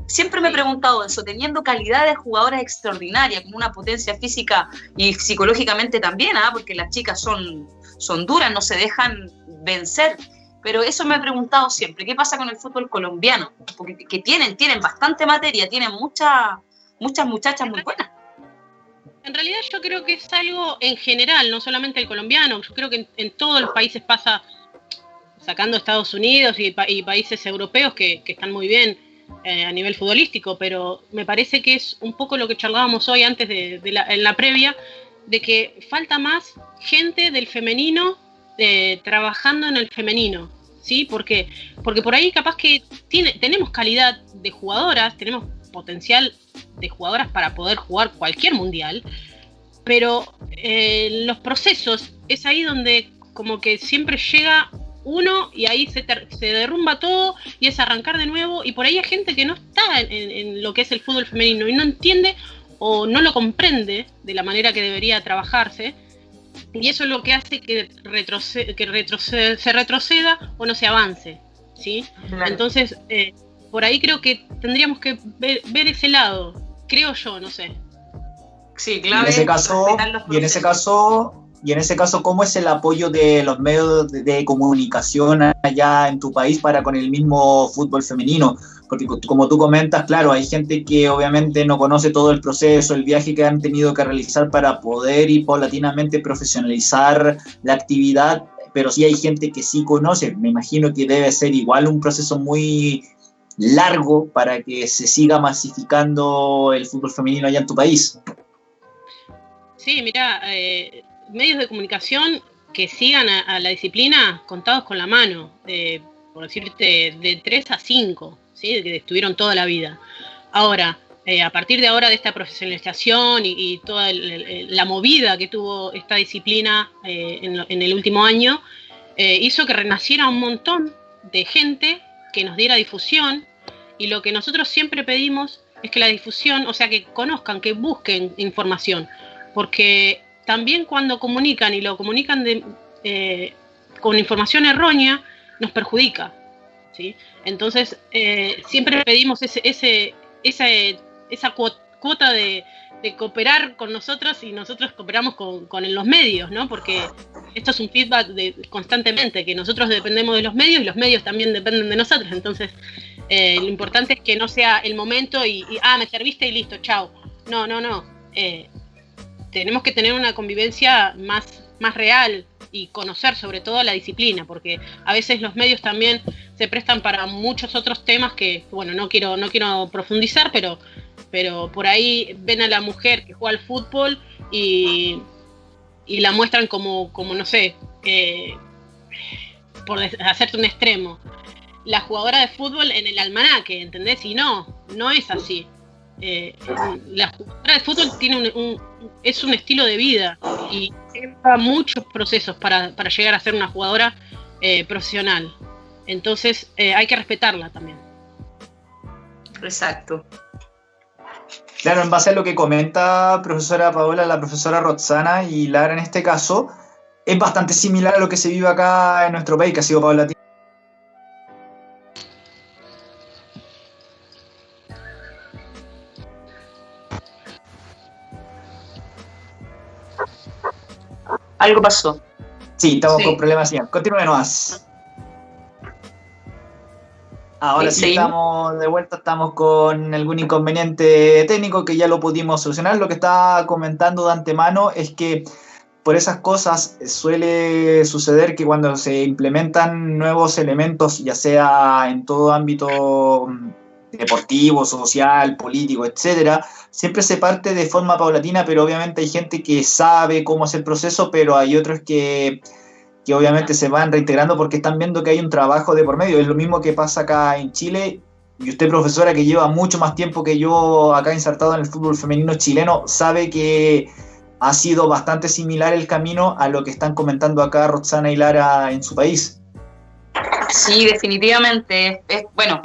Siempre me he preguntado eso, teniendo calidad de jugadoras extraordinarias, con una potencia física y psicológicamente también, ¿ah? porque las chicas son, son duras, no se dejan vencer. Pero eso me he preguntado siempre, ¿qué pasa con el fútbol colombiano? Porque que tienen, tienen bastante materia, tienen muchas muchas muchachas muy buenas. En realidad yo creo que es algo en general, no solamente el colombiano, yo creo que en, todos los países pasa, sacando Estados Unidos y, países europeos que, que están muy bien, eh, a nivel futbolístico, pero me parece que es un poco lo que charlábamos hoy antes de, la, en la previa, de que falta más gente del femenino eh, trabajando en el femenino, ¿sí? Porque, porque por ahí capaz que tiene, tenemos calidad de jugadoras, tenemos potencial de jugadoras para poder jugar cualquier mundial, pero eh, los procesos es ahí donde como que siempre llega uno y ahí se, se, derrumba todo y es arrancar de nuevo y por ahí hay gente que no está en, lo que es el fútbol femenino y no entiende o no lo comprende de la manera que debería trabajarse y eso es lo que hace que, que se retroceda o no se avance, ¿sí? Entonces, eh, por ahí creo que tendríamos que ver, ese lado, creo yo, no sé. Sí, claro. en ese caso, y en ese caso y en ese caso, ¿cómo es el apoyo de los medios de, comunicación allá en tu país para con el mismo fútbol femenino? Porque como tú comentas, claro, hay gente que obviamente no conoce todo el proceso, el viaje que han tenido que realizar para poder y paulatinamente profesionalizar la actividad, pero sí hay gente que sí conoce. Me imagino que debe ser igual un proceso muy largo para que se siga masificando el fútbol femenino allá en tu país. Sí, mira, eh, medios de comunicación que sigan a, la disciplina contados con la mano, por decirte, de 3 a 5, ¿sí? que estuvieron toda la vida. Ahora, eh, a partir de ahora de esta profesionalización y, toda la movida que tuvo esta disciplina eh, en, el último año, eh, hizo que renaciera un montón de gente que nos diera difusión y lo que nosotros siempre pedimos es que la difusión, o sea, que conozcan, que busquen información, porque también cuando comunican y lo comunican eh, con información errónea, nos perjudica. ¿sí? Entonces, eh, siempre pedimos ese, ese, esa, esa cuota de, cooperar con nosotros y nosotros cooperamos con, los medios, ¿no? Porque esto es un feedback de, constantemente, que nosotros dependemos de los medios y los medios también dependen de nosotros. Entonces, eh, lo importante es que no sea el momento y, ah, me serviste y listo, chao. No, no, no tenemos que tener una convivencia más, más real y conocer sobre todo la disciplina, porque a veces los medios también se prestan para muchos otros temas que, bueno, no quiero, no quiero profundizar, pero, pero por ahí ven a la mujer que juega al fútbol y, y la muestran como, como no sé, por hacerte un extremo, la jugadora de fútbol en el almanaque, ¿entendés? Y no, no es así. Eh, la jugadora de fútbol tiene un, es un estilo de vida y lleva muchos procesos para, llegar a ser una jugadora eh, profesional. Entonces eh, hay que respetarla también. Exacto. Claro, en base a lo que comenta profesora Paola, la profesora Roxana y Lara en este caso, es bastante similar a lo que se vive acá en nuestro país, que ha sido paulatina Algo pasó. Sí, estamos con problemas. Continúe nomás. Ahora sí, estamos de vuelta, estamos con algún inconveniente técnico que ya lo pudimos solucionar. Lo que estaba comentando de antemano es que por esas cosas suele suceder que cuando se implementan nuevos elementos, ya sea en todo ámbito mm, deportivo, social, político, etcétera, siempre se parte de forma paulatina, pero obviamente hay gente que sabe cómo es el proceso, pero hay otros que que obviamente se van reintegrando porque están viendo que hay un trabajo de por medio. Es lo mismo que pasa acá en Chile. Y usted, profesora, que lleva mucho más tiempo que yo acá insertado en el fútbol femenino chileno, sabe que ha sido bastante similar el camino a lo que están comentando acá Roxana y Lara en su país. Sí, definitivamente. Es, bueno,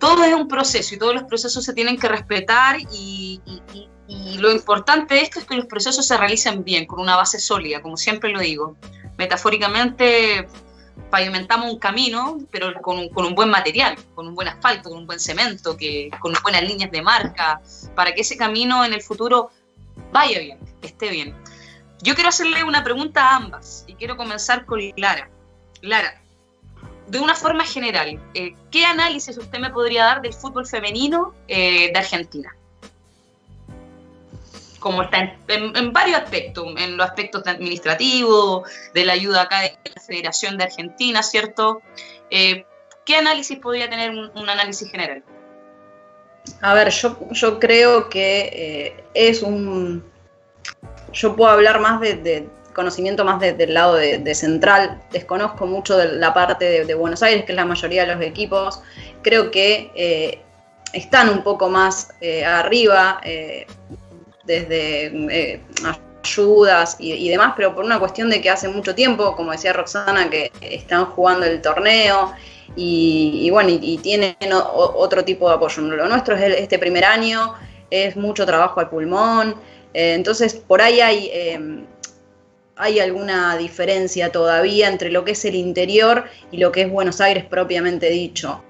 todo es un proceso y todos los procesos se tienen que respetar y, y lo importante de esto es que los procesos se realicen bien, con una base sólida, como siempre lo digo metafóricamente pavimentamos un camino, pero con con un, buen material, con un buen asfalto, con un buen cemento, que, con buenas líneas de marca, para que ese camino en el futuro vaya bien, esté bien. Yo quiero hacerle una pregunta a ambas y quiero comenzar con Lara. Lara, de una forma general, eh, ¿qué análisis usted me podría dar del fútbol femenino eh, de Argentina? como está en, varios aspectos, en los aspectos administrativos, de la ayuda acá de la Federación de Argentina, ¿cierto? Eh, ¿Qué análisis podría tener un, análisis general? A ver, yo, yo creo que es un... Yo puedo hablar más de, conocimiento más del lado de, central, desconozco mucho de la parte de, Buenos Aires, que es la mayoría de los equipos, creo que eh, están un poco más arriba, desde eh, ayudas y, demás, pero por una cuestión de que hace mucho tiempo, como decía Roxana, que están jugando el torneo y, bueno, y, tienen otro tipo de apoyo. Lo nuestro es este primer año, es mucho trabajo al pulmón, eh, entonces por ahí hay... Hay alguna diferencia todavía entre lo que es el interior y lo que es Buenos Aires propiamente dicho.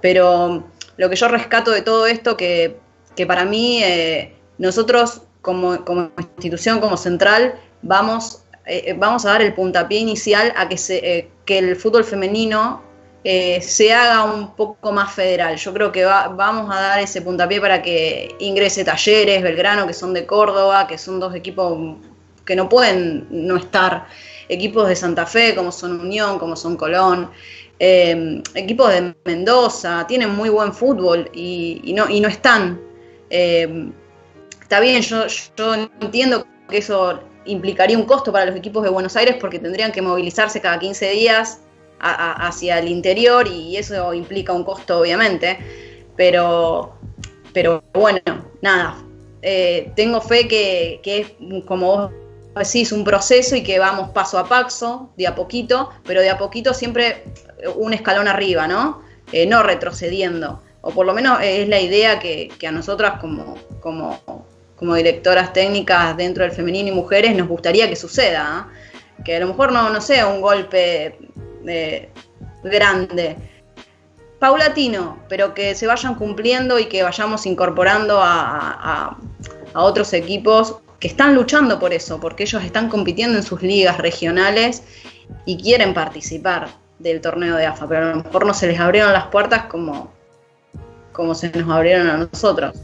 Pero lo que yo rescato de todo esto, que, que para mí eh, nosotros como, institución, como central, vamos, eh, vamos a dar el puntapié inicial a que, se, eh, que el fútbol femenino se haga un poco más federal. Yo creo que vamos a dar ese puntapié para que ingrese Talleres, Belgrano, que son de Córdoba, que son dos equipos que no pueden no estar, equipos de Santa Fe, como son Unión, como son Colón. equipos de Mendoza, tienen muy buen fútbol y, no, y no están. Está bien, yo, yo entiendo que eso implicaría un costo para los equipos de Buenos Aires porque tendrían que movilizarse cada 15 días hacia el interior y eso implica un costo obviamente, pero, pero bueno, nada, eh, tengo fe que, es como vos decís un proceso y que vamos paso a paso, de a poquito, pero de a poquito siempre un escalón arriba, ¿no? Eh, no retrocediendo, o por lo menos es la idea que, a nosotras como, como como directoras técnicas dentro del femenino y mujeres nos gustaría que suceda. ¿ah? Que a lo mejor no, no sea un golpe eh, grande, paulatino, pero que se vayan cumpliendo y que vayamos incorporando a, otros equipos que están luchando por eso, porque ellos están compitiendo en sus ligas regionales y quieren participar del torneo de AFA, pero a lo mejor no se les abrieron las puertas como, como se nos abrieron a nosotros.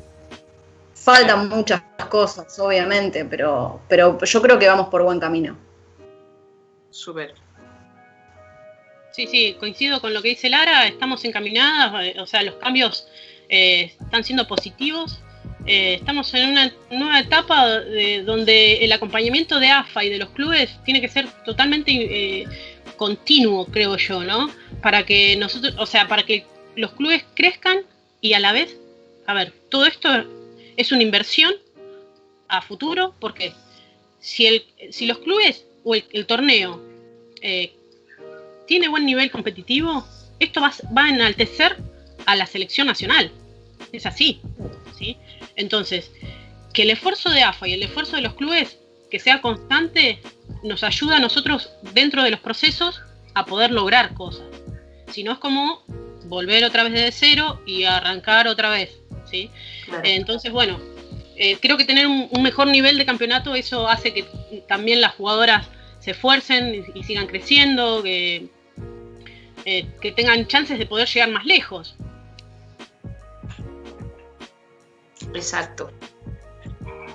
Faltan muchas cosas, obviamente, pero, pero yo creo que vamos por buen camino. Súper. Sí, sí, coincido con lo que dice Lara, estamos encaminadas, eh, o sea, los cambios eh, están siendo positivos. Eh, estamos en una nueva etapa donde el acompañamiento de AFA y de los clubes tiene que ser totalmente continuo, creo yo, ¿no? Para que nosotros, o sea, para que los clubes crezcan y a la vez, a ver, todo esto es una inversión a futuro porque si, el, si los clubes o el, torneo eh, tiene buen nivel competitivo, esto va, va, a enaltecer a la selección nacional. Es así. Entonces, que el esfuerzo de AFA y el esfuerzo de los clubes que sea constante nos ayuda a nosotros dentro de los procesos a poder lograr cosas. Si no es como volver otra vez desde cero y arrancar otra vez. ¿sí? Entonces, bueno, eh, creo que tener un, mejor nivel de campeonato, eso hace que también las jugadoras se esfuercen y, sigan creciendo, que, eh, que tengan chances de poder llegar más lejos. Exacto.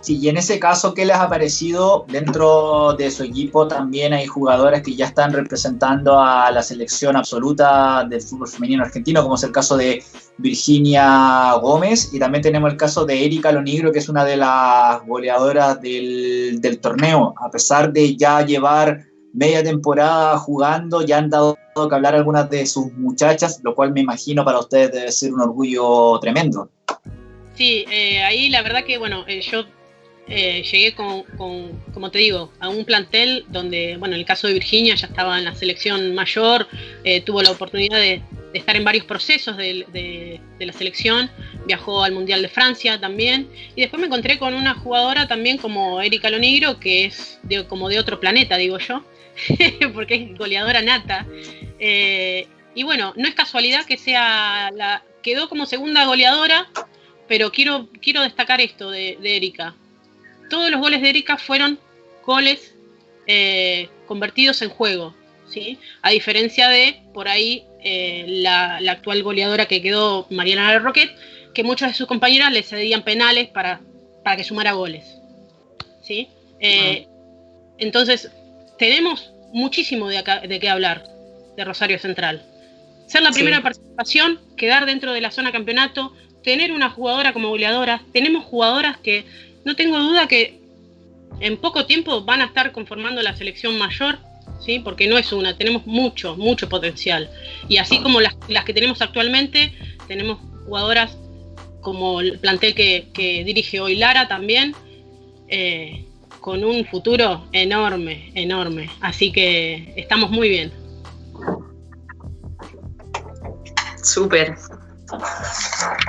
Sí, y en ese caso, ¿qué les ha parecido dentro de su equipo? También hay jugadores que ya están representando a la selección absoluta del fútbol femenino argentino, como es el caso de Virginia Gómez, y también tenemos el caso de Erika Lonigro, que es una de las goleadoras del, del torneo. A pesar de ya llevar media temporada jugando, ya han dado que hablar algunas de sus muchachas, lo cual me imagino para ustedes debe ser un orgullo tremendo. Sí, eh, ahí la verdad que, bueno, eh, yo eh, llegué con, como te digo, a un plantel donde, bueno, en el caso de Virginia ya estaba en la selección mayor, tuvo la oportunidad de, estar en varios procesos de, la selección, viajó al Mundial de Francia también, y después me encontré con una jugadora también como Erika Lonigro, que es como de otro planeta, digo yo, (laughs) porque es goleadora nata. y bueno, no es casualidad que sea la, quedó como segunda goleadora pero quiero, quiero destacar esto de, Erika. Todos los goles de Erika fueron goles eh, convertidos en juego, ¿sí? A diferencia de, por ahí, eh, la, actual goleadora que quedó Mariana Roquet, que muchas de sus compañeras le cedían penales para, para que sumara goles, ¿sí? Eh, entonces, tenemos muchísimo de, de qué hablar de Rosario Central. Ser la primera participación, quedar dentro de la zona campeonato, tener una jugadora como goleadora, tenemos jugadoras que no tengo duda que en poco tiempo van a estar conformando la selección mayor, ¿sí? porque no es una, tenemos mucho, mucho potencial. Y así como las, que tenemos actualmente, tenemos jugadoras como el plantel que, dirige hoy Lara también, eh, con un futuro enorme, enorme. Así que estamos muy bien. Súper,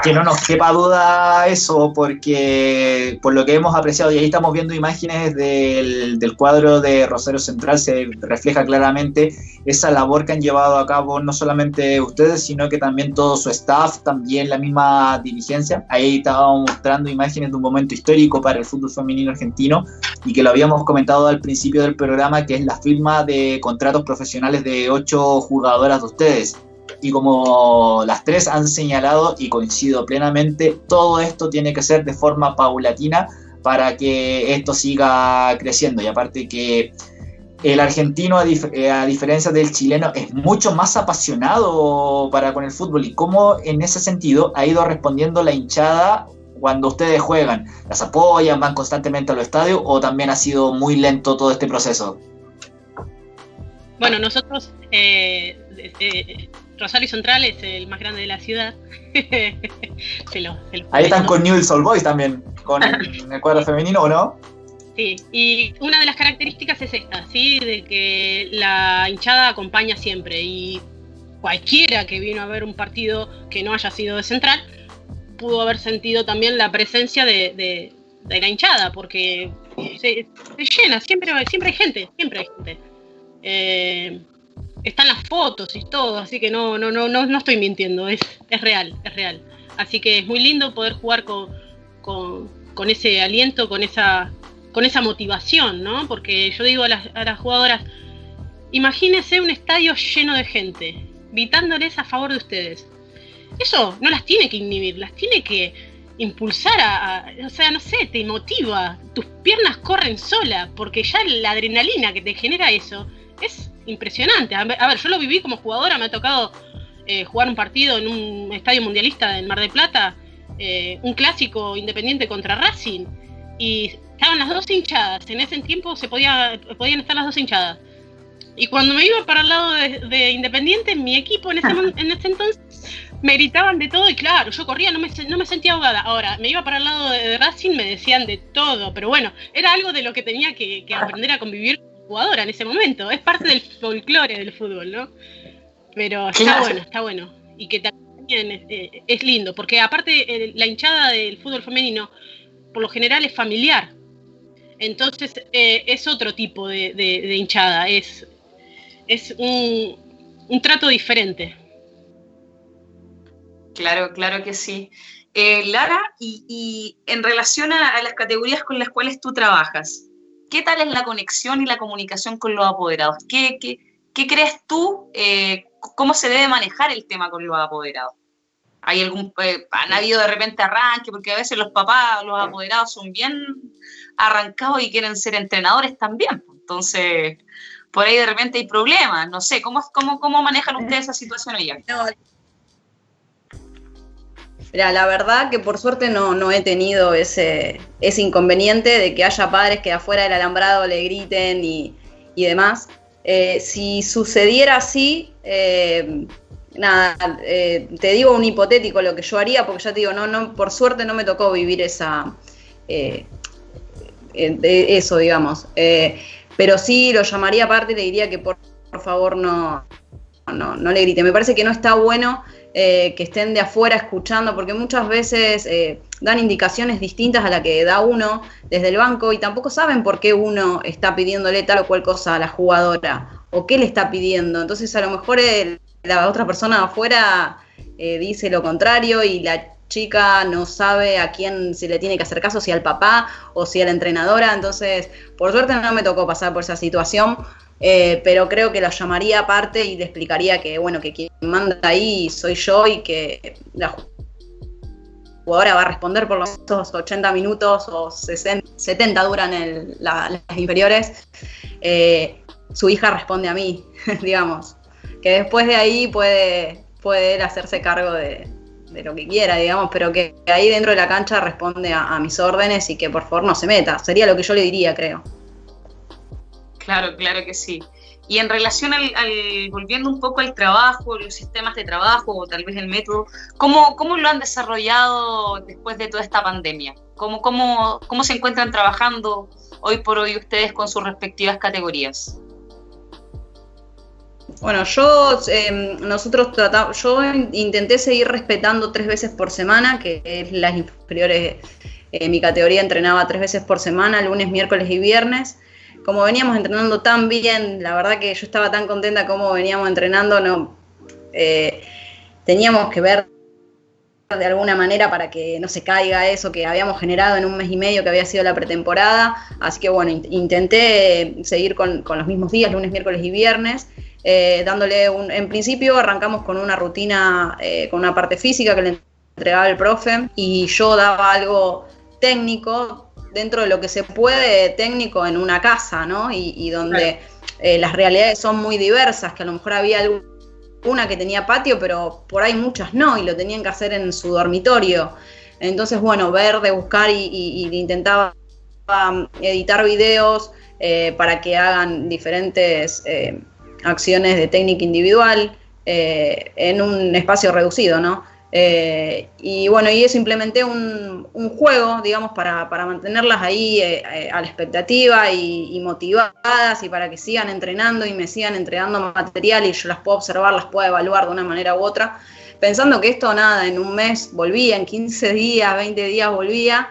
que no nos quepa duda eso, porque por lo que hemos apreciado, y ahí estamos viendo imágenes del, cuadro de Rosario Central, se refleja claramente esa labor que han llevado a cabo no solamente ustedes, sino que también todo su staff, también la misma dirigencia. Ahí estábamos mostrando imágenes de un momento histórico para el fútbol femenino argentino y que lo habíamos comentado al principio del programa, que es la firma de contratos profesionales de ocho jugadoras de ustedes y como las tres han señalado y coincido plenamente, todo esto tiene que ser de forma paulatina para que esto siga creciendo. Y aparte que el argentino, a, eh, diferencia del chileno, es mucho más apasionado para con el fútbol y cómo en ese sentido ha ido respondiendo la hinchada cuando ustedes juegan. ¿Las apoyan, van constantemente a los estadios o también ha sido muy lento todo este proceso? Bueno, nosotros eh, eh, Rosario Central es el más grande de la ciudad. (laughs) Ahí están con Newell's Old Boys también, con (laughs) el, cuadro femenino, ¿o no? Sí, y una de las características es esta, ¿sí? De que la hinchada acompaña siempre y cualquiera que vino a ver un partido que no haya sido de Central pudo haber sentido también la presencia de, la hinchada, porque se, llena, siempre, siempre hay gente, siempre hay gente. Eh, están las fotos y todo, así que no, no, no, no, no estoy mintiendo, es, es real, es real. Así que es muy lindo poder jugar con, con, ese aliento, con esa, con esa motivación, ¿no? Porque yo digo a las, a las jugadoras, imagínense un estadio lleno de gente, gritándoles a favor de ustedes. Eso no las tiene que inhibir, las tiene que impulsar a, a, o sea, no sé, te motiva, tus piernas corren sola, porque ya la adrenalina que te genera eso es impresionante. A ver, yo lo viví como jugadora, me ha tocado eh, jugar un partido en un estadio mundialista en Mar del Plata, eh, un clásico independiente contra Racing, y estaban las dos hinchadas. En ese tiempo se podía, podían estar las dos hinchadas. Y cuando me iba para el lado de, Independiente, mi equipo en ese, en ese entonces me gritaban de todo y claro, yo corría, no me, no me sentía ahogada. Ahora, me iba para el lado de, Racing, me decían de todo, pero bueno, era algo de lo que tenía que, que aprender a convivir jugadora en ese momento. Es parte del folclore del fútbol, ¿no? Pero está bueno, está bueno. Y que también eh, es, lindo, porque aparte la hinchada del fútbol femenino, por lo general es familiar. Entonces eh, es otro tipo de, hinchada, es, es un, trato diferente. Claro, claro que sí. Eh, Lara, y, en relación a, las categorías con las cuales tú trabajas, ¿qué tal es la conexión y la comunicación con los apoderados? ¿Qué, crees tú? Eh, ¿Cómo se debe manejar el tema con los apoderados? ¿Hay algún, eh, ¿Han habido de repente arranque? Porque a veces los papás, los apoderados son bien arrancados y quieren ser entrenadores también. Entonces, por ahí de repente hay problemas. No sé, ¿cómo, manejan ustedes esa situación allá? Mira, la verdad que por suerte no, no he tenido ese, inconveniente de que haya padres que afuera del alambrado le griten y, demás. Eh, si sucediera así, eh, nada, eh, te digo un hipotético lo que yo haría, porque ya te digo, no, no, por suerte no me tocó vivir esa eso, digamos. pero sí lo llamaría aparte y le diría que por, por favor no, no, no le grite. Me parece que no está bueno eh, que estén de afuera escuchando, porque muchas veces eh, dan indicaciones distintas a la que da uno desde el banco y tampoco saben por qué uno está pidiéndole tal o cual cosa a la jugadora o qué le está pidiendo. Entonces a lo mejor la otra persona afuera eh, dice lo contrario y la chica no sabe a quién se le tiene que hacer caso, si al papá o si a la entrenadora. Entonces, por suerte no me tocó pasar por esa situación, eh, pero creo que la llamaría aparte y le explicaría que, bueno, que quien manda ahí soy yo y que la jugadora va a responder por los 80 minutos o 70 duran el, las inferiores. Eh, su hija responde a mí, (laughs) digamos. Que después de ahí puede, puede hacerse cargo de, lo que quiera, digamos, pero que ahí dentro de la cancha responde a mis órdenes y que por favor no se meta. Sería lo que yo le diría, creo. Claro, claro que sí. Y en relación al, volviendo un poco al trabajo, los sistemas de trabajo o tal vez el método, ¿cómo, cómo lo han desarrollado después de toda esta pandemia? ¿Cómo, cómo, cómo se encuentran trabajando hoy por hoy ustedes con sus respectivas categorías? Bueno, yo em, nosotros tratamos, yo intenté seguir respetando tres veces por semana, que es las inferiores, eh, mi categoría entrenaba tres veces por semana, lunes, miércoles y viernes como veníamos entrenando tan bien, la verdad que yo estaba tan contenta como veníamos entrenando, eh, teníamos que ver de alguna manera para que no se caiga eso que habíamos generado en un mes y medio que había sido la pretemporada. Así que bueno, intenté seguir con, los mismos días, lunes, miércoles y viernes, eh, dándole un, en principio arrancamos con una rutina, eh, con una parte física que le entregaba el profe y yo daba algo técnico, dentro de lo que se puede técnico en una casa, ¿no? Y, donde eh, las realidades son muy diversas, que a lo mejor había alguna que tenía patio, pero por ahí muchas no, y lo tenían que hacer en su dormitorio. Entonces, bueno, ver, de buscar y, intentaba um, editar videos eh, para que hagan diferentes eh, acciones de técnica individual en un espacio reducido, ¿no? Eh, y bueno, y eso implementé un, juego, digamos, para, mantenerlas ahí eh, eh, a la expectativa y, motivadas y para que sigan entrenando y me sigan entregando material y yo las puedo observar, las puedo evaluar de una manera u otra, pensando que esto nada, en un mes volvía, en 15 días, 20 días volvía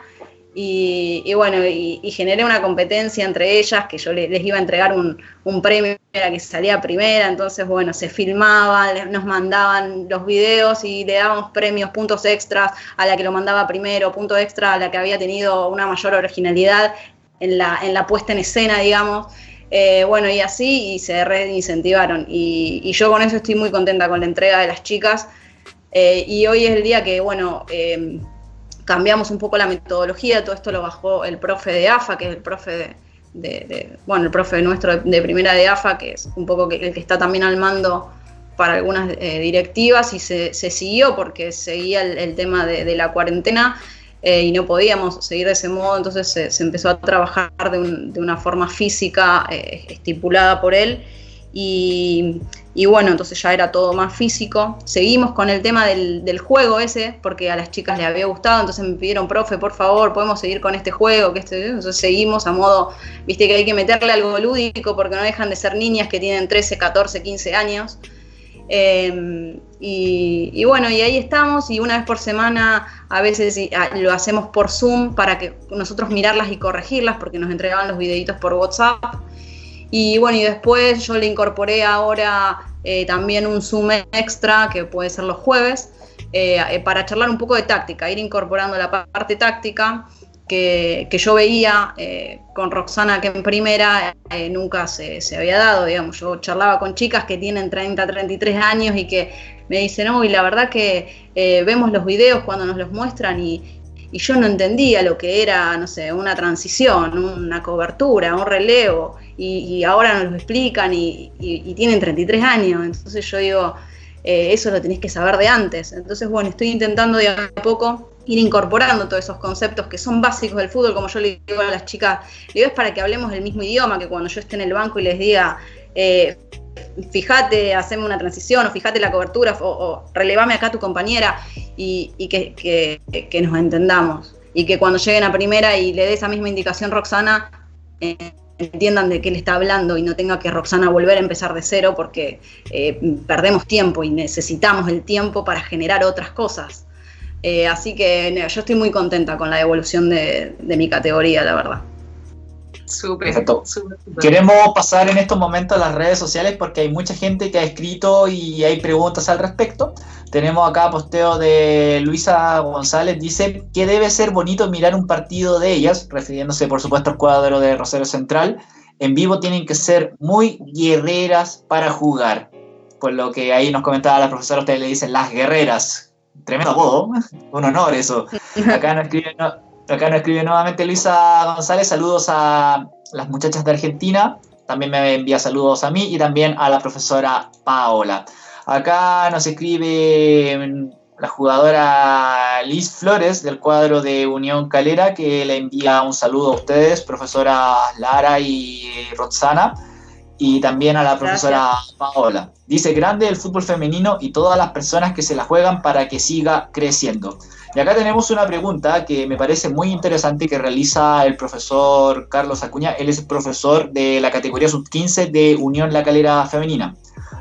y, bueno, y, generé una competencia entre ellas, que yo les, iba a entregar un, premio a la que salía primera, entonces bueno, se filmaban, nos mandaban los videos y le dábamos premios, puntos extras a la que lo mandaba primero, punto extra a la que había tenido una mayor originalidad en la, en la puesta en escena, digamos. Eh, bueno, y así, y se reincentivaron. Y, y, yo con eso estoy muy contenta con la entrega de las chicas. Eh, y hoy es el día que, bueno, eh, cambiamos un poco la metodología, todo esto lo bajó el profe de AFA, que es el profe de, bueno, el profe nuestro de, primera de AFA, que es un poco el que está también al mando para algunas eh, directivas y se, siguió porque seguía el, tema de, la cuarentena eh, y no podíamos seguir de ese modo, entonces se, empezó a trabajar de, una forma física eh, estipulada por él y, bueno, entonces ya era todo más físico. Seguimos con el tema del, juego ese, porque a las chicas les había gustado, entonces me pidieron, profe, por favor, podemos seguir con este juego, que este, entonces seguimos a modo, viste que hay que meterle algo lúdico, porque no dejan de ser niñas que tienen 13, 14, 15 años. Em, y, bueno, y ahí estamos, y una vez por semana a veces lo hacemos por Zoom para que nosotros mirarlas y corregirlas, porque nos entregaban los videitos por WhatsApp. Y bueno, y después yo le incorporé ahora eh, también un Zoom extra, que puede ser los jueves, para charlar un poco de táctica, ir incorporando la parte táctica que, yo veía con Roxana que en primera nunca se, se, había dado, digamos, yo charlaba con chicas que tienen 30, 33 años y que me dicen, no, y la verdad que vemos los videos cuando nos los muestran y, y yo no entendía lo que era, no sé, una transición, una cobertura, un relevo, y, ahora nos lo explican y, tienen 33 años, entonces yo digo, eh, eso lo tenéis que saber de antes. Entonces, bueno, estoy intentando de a poco ir incorporando todos esos conceptos que son básicos del fútbol, como yo le digo a las chicas, digo es para que hablemos el mismo idioma, que cuando yo esté en el banco y les diga, eh, fíjate, haceme una transición, o fíjate la cobertura, o, relevame acá a tu compañera, y, que, nos entendamos. Y que cuando lleguen a primera y le dé esa misma indicación Roxana, entiendan de qué le está hablando y no tenga que Roxana volver a empezar de cero porque eh, perdemos tiempo y necesitamos el tiempo para generar otras cosas. Eh, así que yo estoy muy contenta con la evolución de mi categoría, la verdad. Queremos pasar en estos momentos a las redes sociales porque hay mucha gente que ha escrito y hay preguntas al respecto. Tenemos acá posteo de Luisa González, dice que debe ser bonito mirar un partido de ellas, refiriéndose por supuesto al cuadro de Rosario Central. En vivo tienen que ser muy guerreras para jugar. Por lo que ahí nos comentaba la profesora, ustedes le dicen las guerreras. Tremendo apodo, (laughs) un honor eso. Acá nos escriben, Acá nos escribe nuevamente Luisa González, saludos a las muchachas de Argentina, también me envía saludos a mí y también a la profesora Paola. Acá nos escribe la jugadora Liz Flores del cuadro de Unión Calera, que le envía un saludo a ustedes, profesora Lara y Roxana, y también a la profesora Paola. Dice, grande el fútbol femenino y todas las personas que se la juegan para que siga creciendo. Y acá tenemos una pregunta que me parece muy interesante que realiza el profesor Carlos Acuña. Él es profesor de la categoría sub-15 de Unión La Calera Femenina.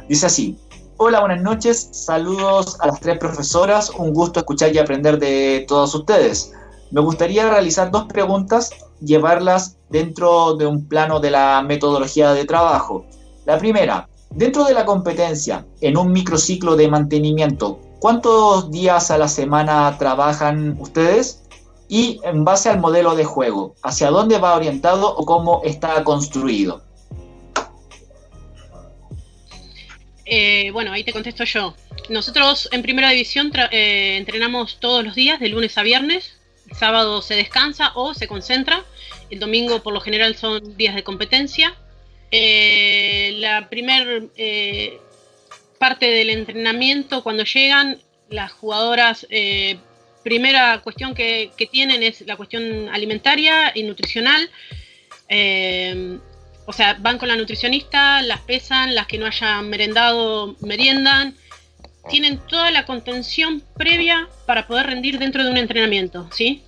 Dice así, hola, buenas noches, saludos a las tres profesoras, un gusto escuchar y aprender de todos ustedes. Me gustaría realizar dos preguntas, llevarlas dentro de un plano de la metodología de trabajo. La primera, dentro de la competencia, en un microciclo de mantenimiento, ¿Cuántos días a la semana trabajan ustedes? Y en base al modelo de juego, ¿hacia dónde va orientado o cómo está construido? Eh, bueno, ahí te contesto yo. Nosotros en primera división eh, entrenamos todos los días, de lunes a viernes. El sábado se descansa o se concentra. El domingo por lo general son días de competencia. Eh, la primer parte del entrenamiento cuando llegan, las jugadoras, eh, primera cuestión que, tienen es la cuestión alimentaria y nutricional. Eh, o sea, van con la nutricionista, las pesan, las que no hayan merendado, meriendan. Tienen toda la contención previa para poder rendir dentro de un entrenamiento, ¿sí?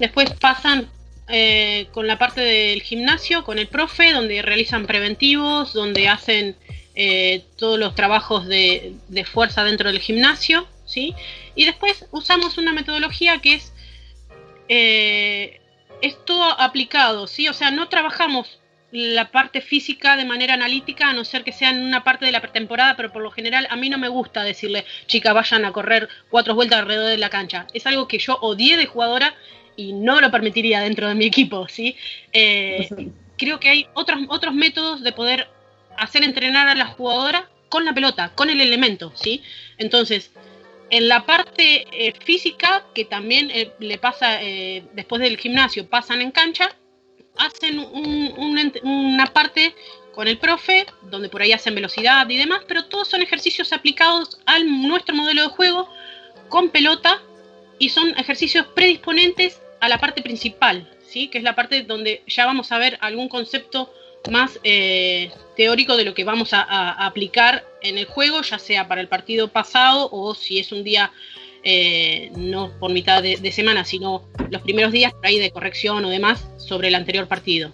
Después pasan eh, con la parte del gimnasio, con el profe, donde realizan preventivos, donde hacen eh, todos los trabajos de, fuerza dentro del gimnasio, ¿sí? Y después usamos una metodología que es, eh, es todo aplicado, ¿sí? O sea, no trabajamos la parte física de manera analítica, a no ser que sea en una parte de la pretemporada, pero por lo general a mí no me gusta decirle, chicas, vayan a correr cuatro vueltas alrededor de la cancha. Es algo que yo odié de jugadora y no lo permitiría dentro de mi equipo, ¿sí? Eh, creo que hay otros, otros métodos de poder hacer entrenar a la jugadora con la pelota, con el elemento, ¿sí? Entonces, en la parte eh, física, que también eh, le pasa eh, después del gimnasio, pasan en cancha, hacen una parte con el profe, donde por ahí hacen velocidad y demás, pero todos son ejercicios aplicados a nuestro modelo de juego con pelota y son ejercicios predisponentes a la parte principal, ¿sí? que es la parte donde ya vamos a ver algún concepto más teórico de lo que vamos a, aplicar en el juego, ya sea para el partido pasado o si es un día eh, no por mitad de, semana, sino los primeros días por ahí de corrección o demás sobre el anterior partido.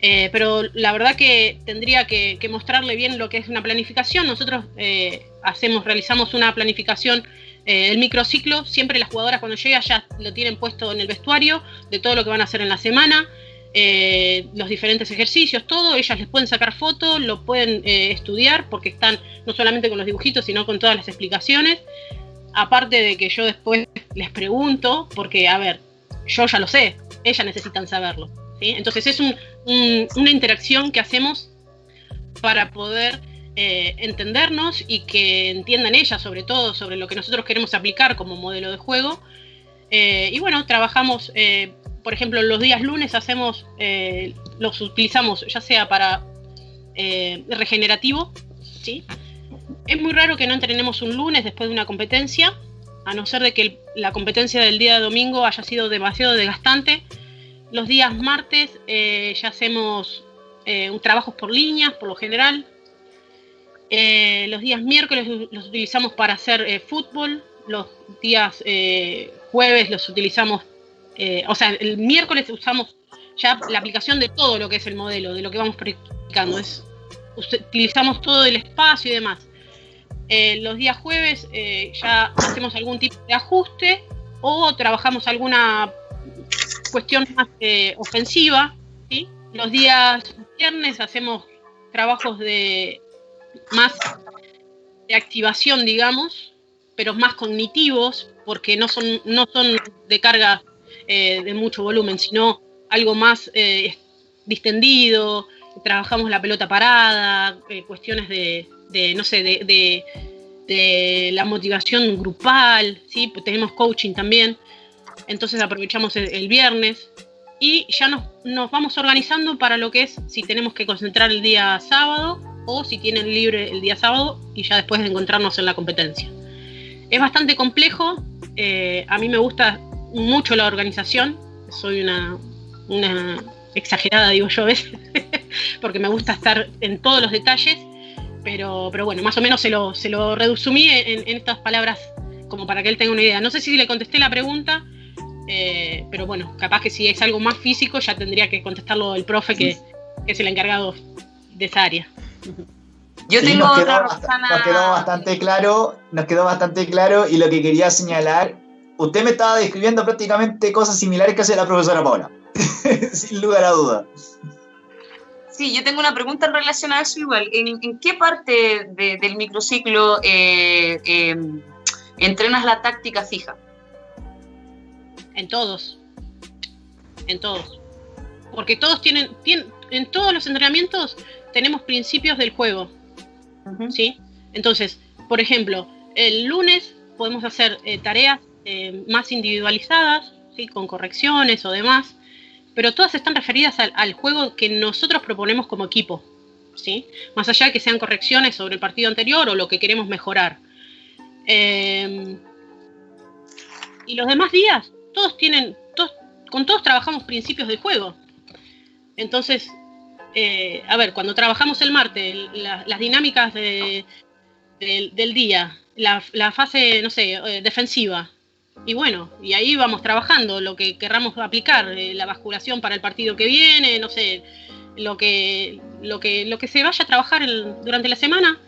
Eh, pero la verdad que tendría que, mostrarle bien lo que es una planificación. Nosotros hacemos, realizamos una planificación el microciclo, siempre las jugadoras cuando llegan ya lo tienen puesto en el vestuario de todo lo que van a hacer en la semana. Eh, los diferentes ejercicios, todo, ellas les pueden sacar fotos, lo pueden eh, estudiar porque están no solamente con los dibujitos, sino con todas las explicaciones. aparte de que yo después les pregunto, porque, a ver, yo ya lo sé, ellas necesitan saberlo. Entonces es una interacción que hacemos para poder eh, entendernos y que entiendan ellas sobre todo sobre lo que nosotros queremos aplicar como modelo de juego. Y bueno, trabajamos, por ejemplo, los días lunes hacemos, los utilizamos ya sea para regenerativo, ¿sí? Es muy raro que no entrenemos un lunes después de una competencia, a no ser de que la competencia del día de domingo haya sido demasiado desgastante. Los días martes eh, ya hacemos eh, trabajos por líneas, por lo general. Eh, los días miércoles los utilizamos para hacer fútbol. Los días jueves los utilizamos, o sea, el miércoles usamos ya la aplicación de todo lo que es el modelo, de lo que vamos practicando. Es, utilizamos todo el espacio y demás. Eh, los días jueves eh, ya hacemos algún tipo de ajuste o trabajamos alguna cuestión más eh, ofensiva. Los días viernes hacemos trabajos de más de activación, digamos, pero más cognitivos, porque no son, no son de carga de mucho volumen, sino algo más distendido, trabajamos la pelota parada, cuestiones de, no sé, de, de, la motivación grupal, ¿sí? Pues tenemos coaching también, entonces aprovechamos el, viernes y ya nos, nos, vamos organizando para lo que es si tenemos que concentrar el día sábado o si tienen libre el día sábado y ya después de encontrarnos en la competencia. Es bastante complejo, eh, a mí me gusta mucho la organización, soy una, una exagerada, digo yo a veces, (laughs) porque me gusta estar en todos los detalles pero, pero bueno, más o menos se lo, se lo resumí en, estas palabras como para que él tenga una idea. No sé si le contesté la pregunta, eh, pero bueno, capaz que si es algo más físico ya tendría que contestarlo el profe que, es el encargado de esa área. Yo tengo nos otra quedó, Nos quedó bastante claro, nos quedó bastante claro y lo que quería señalar, usted me estaba describiendo prácticamente cosas similares que hace la profesora Paula, (laughs) sin lugar a duda. Sí, yo tengo una pregunta en relación a eso igual. ¿En, qué parte del microciclo eh, em, entrenas la táctica fija? En todos. En todos. Porque todos tienen, en todos los entrenamientos tenemos principios del juego. ¿Sí? Entonces, por ejemplo, el lunes podemos hacer eh, tareas eh, más individualizadas, ¿sí? con correcciones o demás pero todas están referidas al, juego que nosotros proponemos como equipo, ¿sí? Más allá de que sean correcciones sobre el partido anterior o lo que queremos mejorar. Em, y los demás días, todos tienen, con todos trabajamos principios del juego. Entonces, eh, a ver, cuando trabajamos el martes, las dinámicas del día, la, la, fase, no sé, eh, defensiva, y bueno, y ahí vamos trabajando lo que querramos aplicar, eh, la basculación para el partido que viene, no sé, lo que, lo que, lo que se vaya a trabajar durante la semana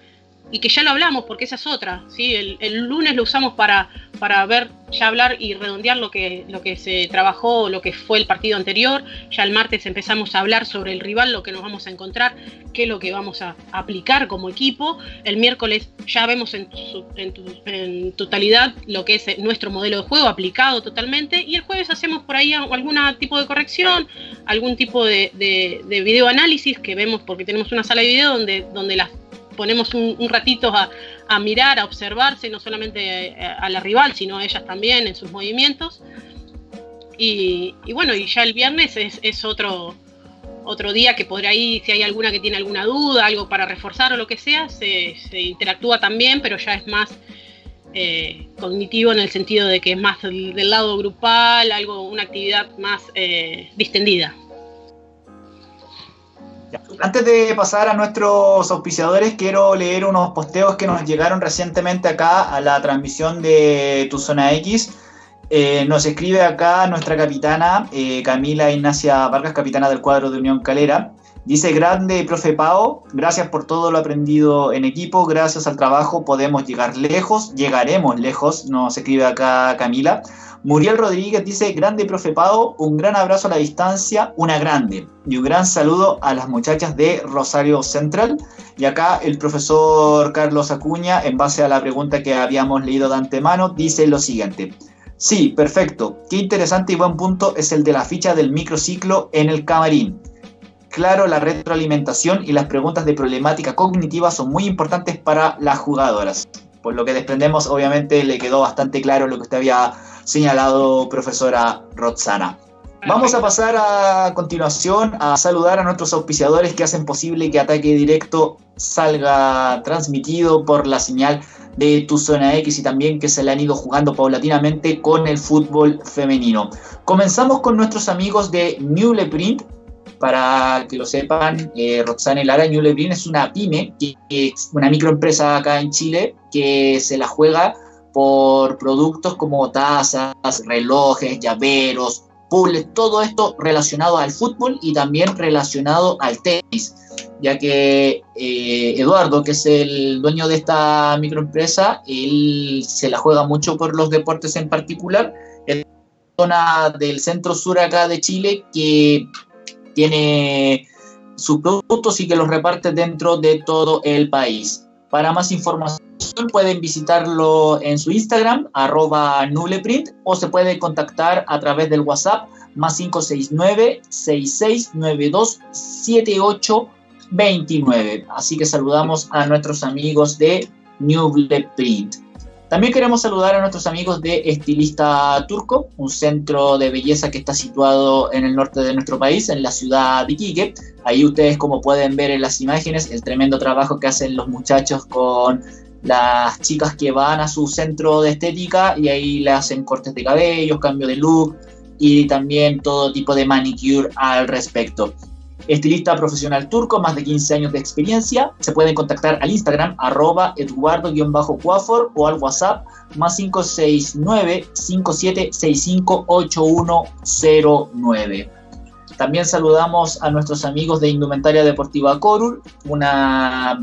y que ya lo hablamos, porque esa es otra, ¿sí? El, lunes lo usamos para, para ver, ya hablar y redondear lo que, lo que se trabajó, lo que fue el partido anterior, ya el martes empezamos a hablar sobre el rival, lo que nos vamos a encontrar, qué es lo que vamos a aplicar como equipo, el miércoles ya vemos en, en, totalidad lo que es nuestro modelo de juego aplicado totalmente, y el jueves hacemos por ahí algún tipo de corrección, algún tipo de, de, de video análisis que vemos porque tenemos una sala de video donde, donde las ponemos un, ratito a, mirar, a observarse, no solamente eh, a, la rival, sino a ellas también en sus movimientos. Y, bueno, y ya el viernes es, otro, otro día que por ahí, si hay alguna que tiene alguna duda, algo para reforzar o lo que sea, se, interactúa también, pero ya es más eh, cognitivo en el sentido de que es más del, lado grupal, algo, una actividad más eh, distendida. Antes de pasar a nuestros auspiciadores, quiero leer unos posteos que nos llegaron recientemente acá a la transmisión de Tu Zona X. Eh, nos escribe acá nuestra capitana, eh, Camila Ignacia Vargas, capitana del cuadro de Unión Calera. Dice, grande profe Pao, gracias por todo lo aprendido en equipo, gracias al trabajo podemos llegar lejos, llegaremos lejos, nos escribe acá Camila. Muriel Rodríguez dice, grande profe Pau, un gran abrazo a la distancia, una grande. Y un gran saludo a las muchachas de Rosario Central. Y acá el profesor Carlos Acuña, en base a la pregunta que habíamos leído de antemano, dice lo siguiente. Sí, perfecto. Qué interesante y buen punto es el de la ficha del microciclo en el camarín. Claro, la retroalimentación y las preguntas de problemática cognitiva son muy importantes para las jugadoras. Por lo que desprendemos, obviamente le quedó bastante claro lo que usted había señalado, profesora Roxana. Vamos a pasar a continuación a saludar a nuestros auspiciadores que hacen posible que Ataque Directo salga transmitido por la señal de tu zona X y también que se le han ido jugando paulatinamente con el fútbol femenino. Comenzamos con nuestros amigos de Newleprint. Para que lo sepan, eh, Roxana Lara, Newleprint es una pyme, que es una microempresa acá en Chile que se la juega por productos como tazas, relojes, llaveros, todo esto relacionado al fútbol y también relacionado al tenis, ya que eh, Eduardo, que es el dueño de esta microempresa, él se la juega mucho por los deportes en particular. Es zona del centro sur acá de Chile que tiene sus productos y que los reparte dentro de todo el país. Para más información pueden visitarlo en su Instagram, arroba nuleprint, o se puede contactar a través del WhatsApp más 569-6692-7829. Así que saludamos a nuestros amigos de Nubleprint. También queremos saludar a nuestros amigos de Estilista Turco, un centro de belleza que está situado en el norte de nuestro país, en la ciudad de Iquique. Ahí ustedes, como pueden ver en las imágenes, el tremendo trabajo que hacen los muchachos con las chicas que van a su centro de estética y ahí le hacen cortes de cabello, cambio de look y también todo tipo de manicure al respecto. Estilista profesional turco, más de 15 años de experiencia. Se pueden contactar al Instagram arroba eduardo-cuafor o al WhatsApp más 569 5765 8109. También saludamos a nuestros amigos de Indumentaria Deportiva Corul, una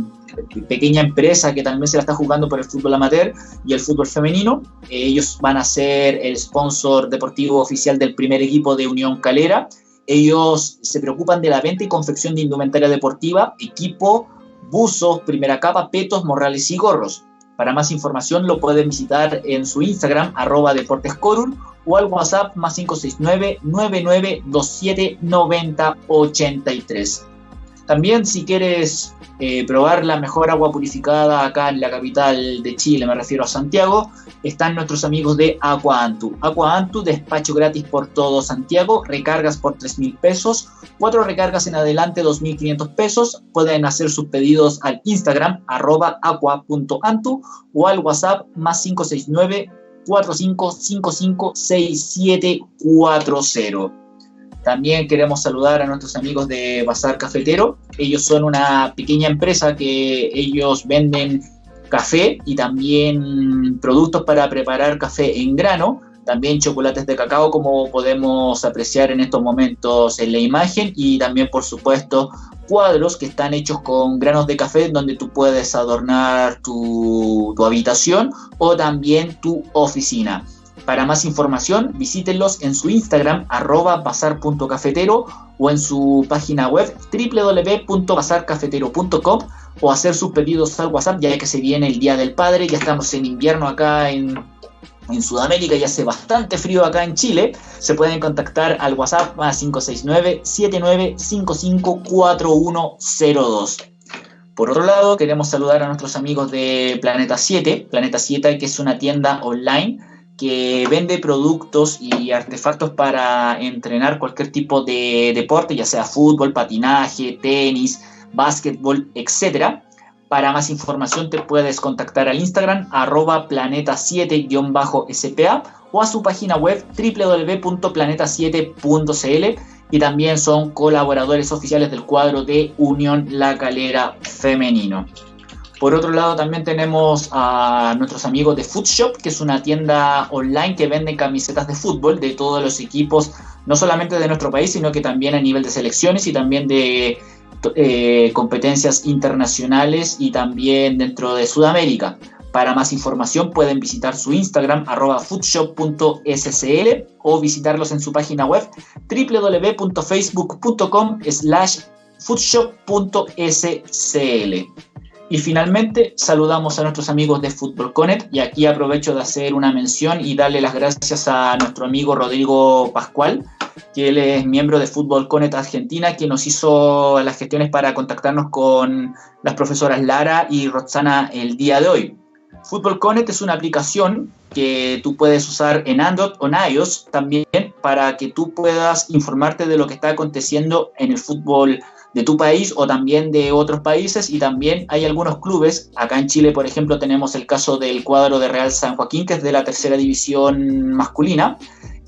pequeña empresa que también se la está jugando por el fútbol amateur y el fútbol femenino. Ellos van a ser el sponsor deportivo oficial del primer equipo de Unión Calera. Ellos se preocupan de la venta y confección de indumentaria deportiva, equipo, buzos, primera capa, petos, morrales y gorros. Para más información lo pueden visitar en su Instagram, arroba deportescorul, o al WhatsApp más 569-9927-9083. También si quieres eh, probar la mejor agua purificada acá en la capital de Chile, me refiero a Santiago, están nuestros amigos de Aqua Antu. Aqua Antu, despacho gratis por todo Santiago, recargas por 3 mil pesos, cuatro recargas en adelante 2.500 pesos. Pueden hacer sus pedidos al Instagram arroba aqua.antu o al WhatsApp más 569 45556740. También queremos saludar a nuestros amigos de Bazar Cafetero. Ellos son una pequeña empresa que ellos venden café y también productos para preparar café en grano también chocolates de cacao como podemos apreciar en estos momentos en la imagen y también por supuesto cuadros que están hechos con granos de café donde tú puedes adornar tu, habitación o también tu oficina. Para más información, visítenlos en su Instagram, arroba bazar.cafetero o en su página web www.bazarcafetero.com o hacer sus pedidos al WhatsApp, ya que se viene el Día del Padre, ya estamos en invierno acá en en Sudamérica y hace bastante frío acá en Chile, se pueden contactar al WhatsApp a 569-7955-4102. Por otro lado, queremos saludar a nuestros amigos de Planeta 7, Planeta 7 que es una tienda online que vende productos y artefactos para entrenar cualquier tipo de deporte, ya sea fútbol, patinaje, tenis, básquetbol, etcétera. Para más información te puedes contactar al Instagram arroba planeta7-spa o a su página web www.planeta7.cl y también son colaboradores oficiales del cuadro de Unión La Calera Femenino. Por otro lado, también tenemos a nuestros amigos de Footshop, que es una tienda online que vende camisetas de fútbol de todos los equipos, no solamente de nuestro país, sino que también a nivel de selecciones y también de eh, competencias internacionales y también dentro de Sudamérica. Para más información pueden visitar su Instagram arroba foodshop.scl o visitarlos en su página web www.facebook.com slash foodshop.scl. Y finalmente saludamos a nuestros amigos de Fútbol Connect y aquí aprovecho de hacer una mención y darle las gracias a nuestro amigo Rodrigo Pascual, que él es miembro de Fútbol Connect Argentina, que nos hizo las gestiones para contactarnos con las profesoras Lara y Roxana el día de hoy. Fútbol Connect es una aplicación que tú puedes usar en Android o en iOS también para que tú puedas informarte de lo que está aconteciendo en el fútbol de tu país o también de otros países. Y también hay algunos clubes, acá en Chile por ejemplo tenemos el caso del cuadro de Real San Joaquín que es de la tercera división masculina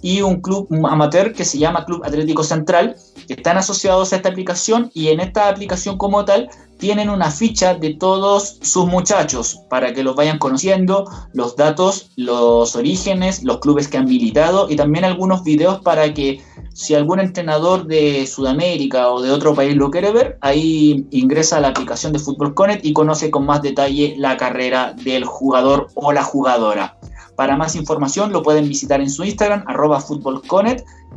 y un club amateur que se llama Club Atlético Central, que están asociados a esta aplicación y en esta aplicación como tal tienen una ficha de todos sus muchachos para que los vayan conociendo, los datos, los orígenes, los clubes que han militado y también algunos videos para que si algún entrenador de Sudamérica o de otro país lo quiere ver, ahí ingresa a la aplicación de Fútbol Connect y conoce con más detalle la carrera del jugador o la jugadora. Para más información lo pueden visitar en su Instagram, arroba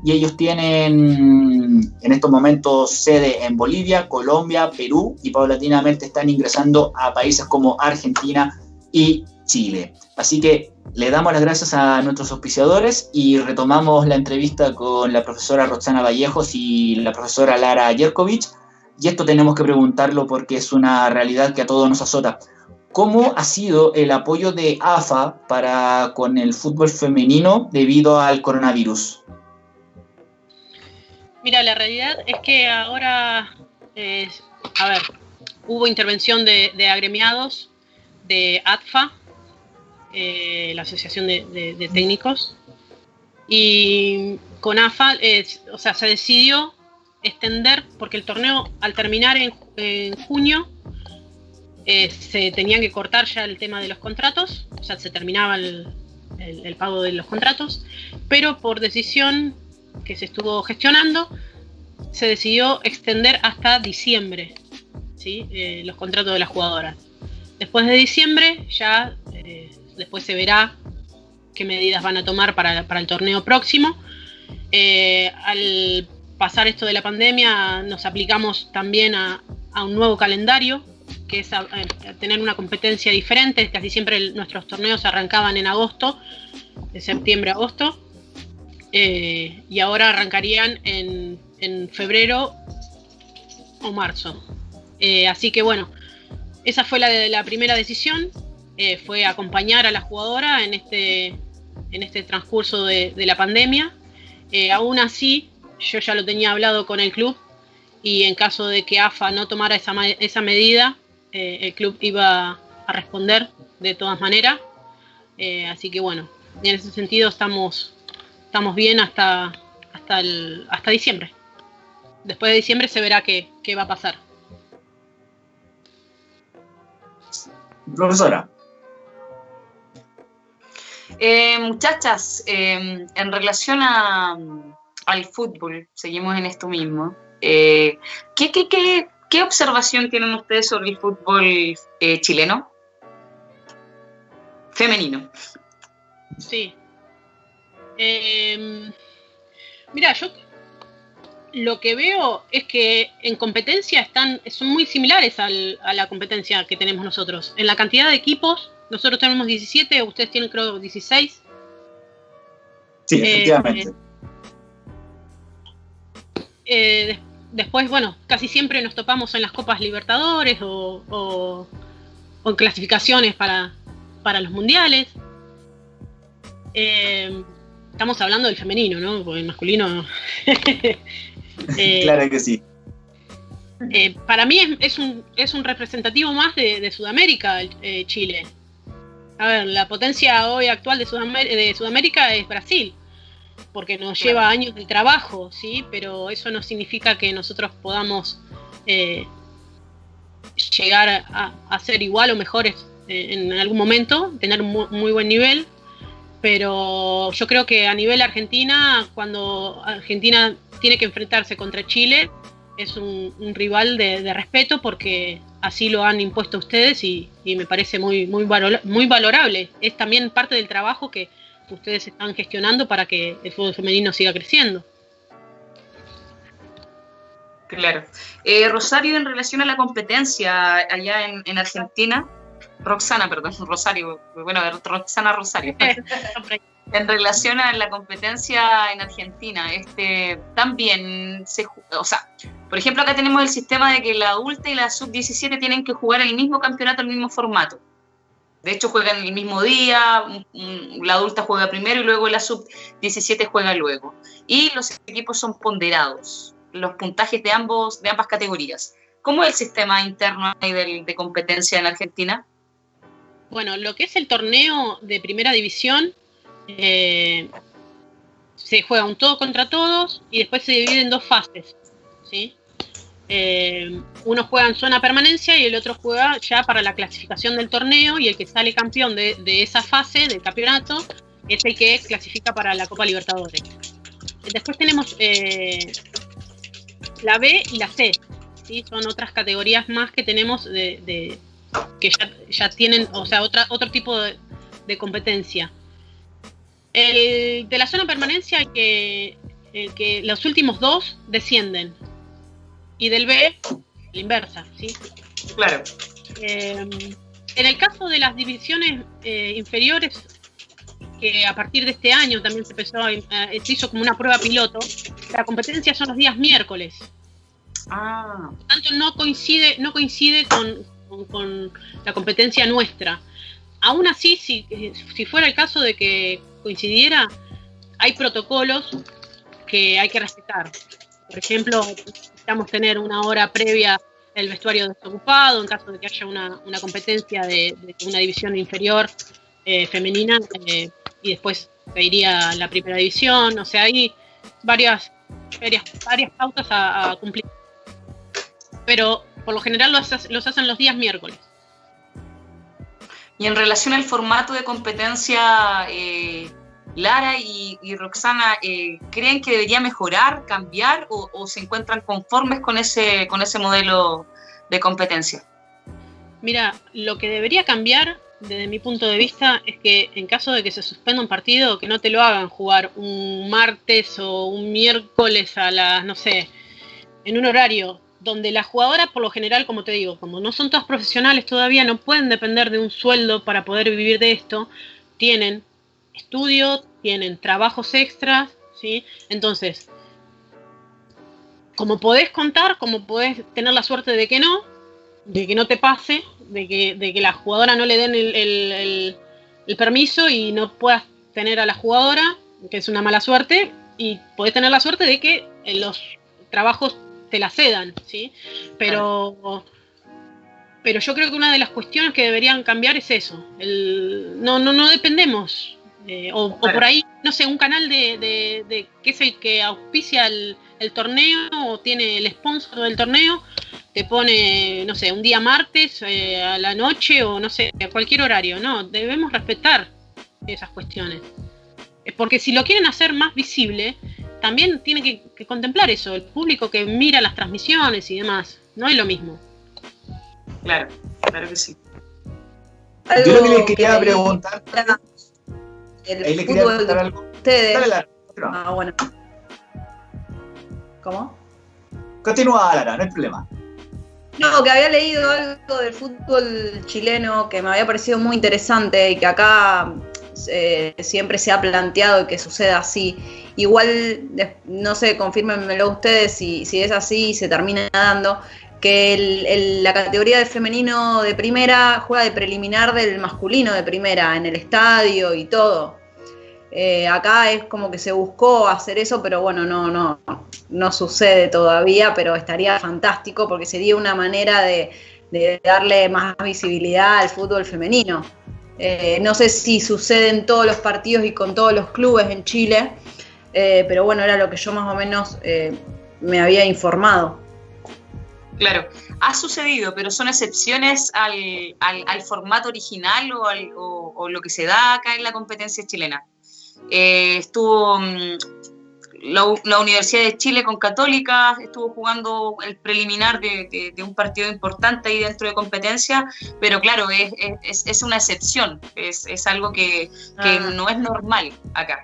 y ellos tienen en estos momentos sede en Bolivia, Colombia, Perú y paulatinamente están ingresando a países como Argentina y Chile. Así que le damos las gracias a nuestros auspiciadores y retomamos la entrevista con la profesora Roxana Vallejos y la profesora Lara Yerkovich. Y esto tenemos que preguntarlo porque es una realidad que a todos nos azota. ¿Cómo ha sido el apoyo de AFA para con el fútbol femenino debido al coronavirus? Mira, la realidad es que ahora, eh, a ver, hubo intervención de, agremiados de ATFA, eh, la Asociación de, Técnicos, y con AFA, o sea, se decidió extender, porque el torneo al terminar en junio eh, se tenían que cortar ya el tema de los contratos, o sea, se terminaba el, pago de los contratos, pero por decisión que se estuvo gestionando, se decidió extender hasta diciembre ¿sí? Eh, los contratos de las jugadoras. Después de diciembre ya eh, después se verá qué medidas van a tomar para, el torneo próximo. al pasar esto de la pandemia nos aplicamos también a un nuevo calendario que es tener una competencia diferente. Casi siempre nuestros torneos arrancaban en agosto, de septiembre a agosto, eh, y ahora arrancarían en, febrero o marzo. Eh, así que bueno, esa fue la, la primera decisión, eh, fue acompañar a la jugadora en este, en este transcurso de, la pandemia. aún así, yo ya lo tenía hablado con el club y en caso de que AFA no tomara esa, esa medida, eh, el club iba a responder de todas maneras. Eh, así que bueno, en ese sentido estamos, estamos bien hasta, hasta, el, hasta diciembre. Después de diciembre se verá qué, va a pasar. Profesora. Eh, muchachas, en relación al fútbol, seguimos en esto mismo. ¿qué, qué, qué, ¿Qué observación tienen ustedes sobre el fútbol eh, chileno? Femenino. Sí. Em, mira, yo lo que veo es que en competencia están, son muy similares a la competencia que tenemos nosotros. En la cantidad de equipos, nosotros tenemos 17, ustedes tienen creo 16. Sí, efectivamente. Eh, eh después, bueno, casi siempre nos topamos en las Copas Libertadores o, en clasificaciones para, los mundiales. Eh, estamos hablando del femenino, ¿no? Porque el masculino. (laughs) Eh, claro que sí. Eh, para mí es, un, es un representativo más de, Sudamérica, Chile. A ver, la potencia hoy actual de, de Sudamérica es Brasil porque nos lleva años de trabajo, ¿sí? Pero eso no significa que nosotros podamos eh, llegar a, ser igual o mejores eh, en algún momento, tener un muy, buen nivel. Pero yo creo que a nivel Argentina, cuando Argentina tiene que enfrentarse contra Chile, es un, rival de, respeto porque así lo han impuesto ustedes y, me parece muy, muy, muy valorable. Es también parte del trabajo que, ustedes están gestionando para que el fútbol femenino siga creciendo. Claro. Eh, Rosario, en relación a la competencia allá en, Argentina, Roxana, perdón, (laughs) Rosario, bueno, Roxana Rosario. (laughs) en relación a la competencia en Argentina, este, también se, o sea, por ejemplo, acá tenemos el sistema de que la adulta y la sub-17 tienen que jugar el mismo campeonato, el mismo formato. De hecho, juegan el mismo día, la adulta juega primero y luego la sub-17 juega luego. Y los equipos son ponderados, los puntajes de, ambos, de ambas categorías. ¿Cómo es el sistema interno de, de competencia en Argentina? Bueno, lo que es el torneo de primera división eh, se juega un todo contra todos y después se divide en dos fases. ¿sí? Eh, uno juega en zona permanencia y el otro juega ya para la clasificación del torneo y el que sale campeón de, esa fase del campeonato es el que clasifica para la Copa Libertadores. Después tenemos eh, la B y la C, ¿sí? son otras categorías más que tenemos de, que ya, tienen, o sea, otra, otro tipo de competencia. El de la zona permanencia, que, el que los últimos dos descienden. Y del B, la inversa, ¿sí? Claro. Eh, en el caso de las divisiones eh, inferiores, que a partir de este año también se empezó, se hizo como una prueba piloto, la competencia son los días miércoles. Ah. Por tanto, no coincide, no coincide con, con, la competencia nuestra. Aún así, si, si fuera el caso de que coincidiera, hay protocolos que hay que respetar. Por ejemplo, necesitamos tener una hora previa el vestuario desocupado en caso de que haya una, competencia de, una división inferior eh, femenina eh, y después se iría la primera división. O sea, hay varias, varias, varias pautas a, cumplir. Pero por lo general los hacen los días miércoles. Y en relación al formato de competencia, eh, Lara y, Roxana, eh, ¿creen que debería mejorar, cambiar o, se encuentran conformes con ese, con ese modelo de competencia? Mira, lo que debería cambiar desde mi punto de vista es que en caso de que se suspenda un partido, que no te lo hagan jugar un martes o un miércoles a las, no sé, en un horario donde las jugadoras, por lo general, como te digo, como no son todas profesionales todavía, no pueden depender de un sueldo para poder vivir de esto, tienen estudio, tienen trabajos extras, ¿sí? Entonces, como podés contar, como podés tener la suerte de que no, de que no te pase, de que, de que la jugadora no le den el, el permiso y no puedas tener a la jugadora, que es una mala suerte, y podés tener la suerte de que los trabajos te la cedan, ¿sí? Pero, pero yo creo que una de las cuestiones que deberían cambiar es eso. El, no, no, no dependemos. Eh, o, por ahí, no sé, un canal de, de, que es el que auspicia el, torneo o tiene el sponsor del torneo, te pone, no sé, un día martes eh, a la noche o no sé, a cualquier horario. No, debemos respetar esas cuestiones. Porque si lo quieren hacer más visible, también tiene que, contemplar eso, el público que mira las transmisiones y demás. No es lo mismo. Claro, claro que sí. Yo lo que le quería preguntar. El Ahí le quería preguntar algo. Ustedes. Ah, bueno. ¿Cómo? Continúa, Lara, no hay problema. No, que había leído algo del fútbol chileno que me había parecido muy interesante y que acá eh, siempre se ha planteado que suceda así. Igual, no sé, confírmenmelo ustedes si, si es así y se termina dando, que la categoría de femenino de primera juega de preliminar del masculino de primera en el estadio y todo. Eh, acá es como que se buscó hacer eso, pero bueno, no, no, no sucede todavía, pero estaría fantástico porque sería una manera de, de darle más visibilidad al fútbol femenino. Eh, no sé si sucede en todos los partidos y con todos los clubes en Chile, eh, pero bueno, era lo que yo más o menos eh, me había informado. Claro, ha sucedido, pero son excepciones al, formato original o, o, lo que se da acá en la competencia chilena. estuvo mm, la, Universidad de Chile con Católica estuvo jugando el preliminar de, un partido importante ahí dentro de competencia, pero claro, es, una excepción, es, algo que, ah. no es normal acá.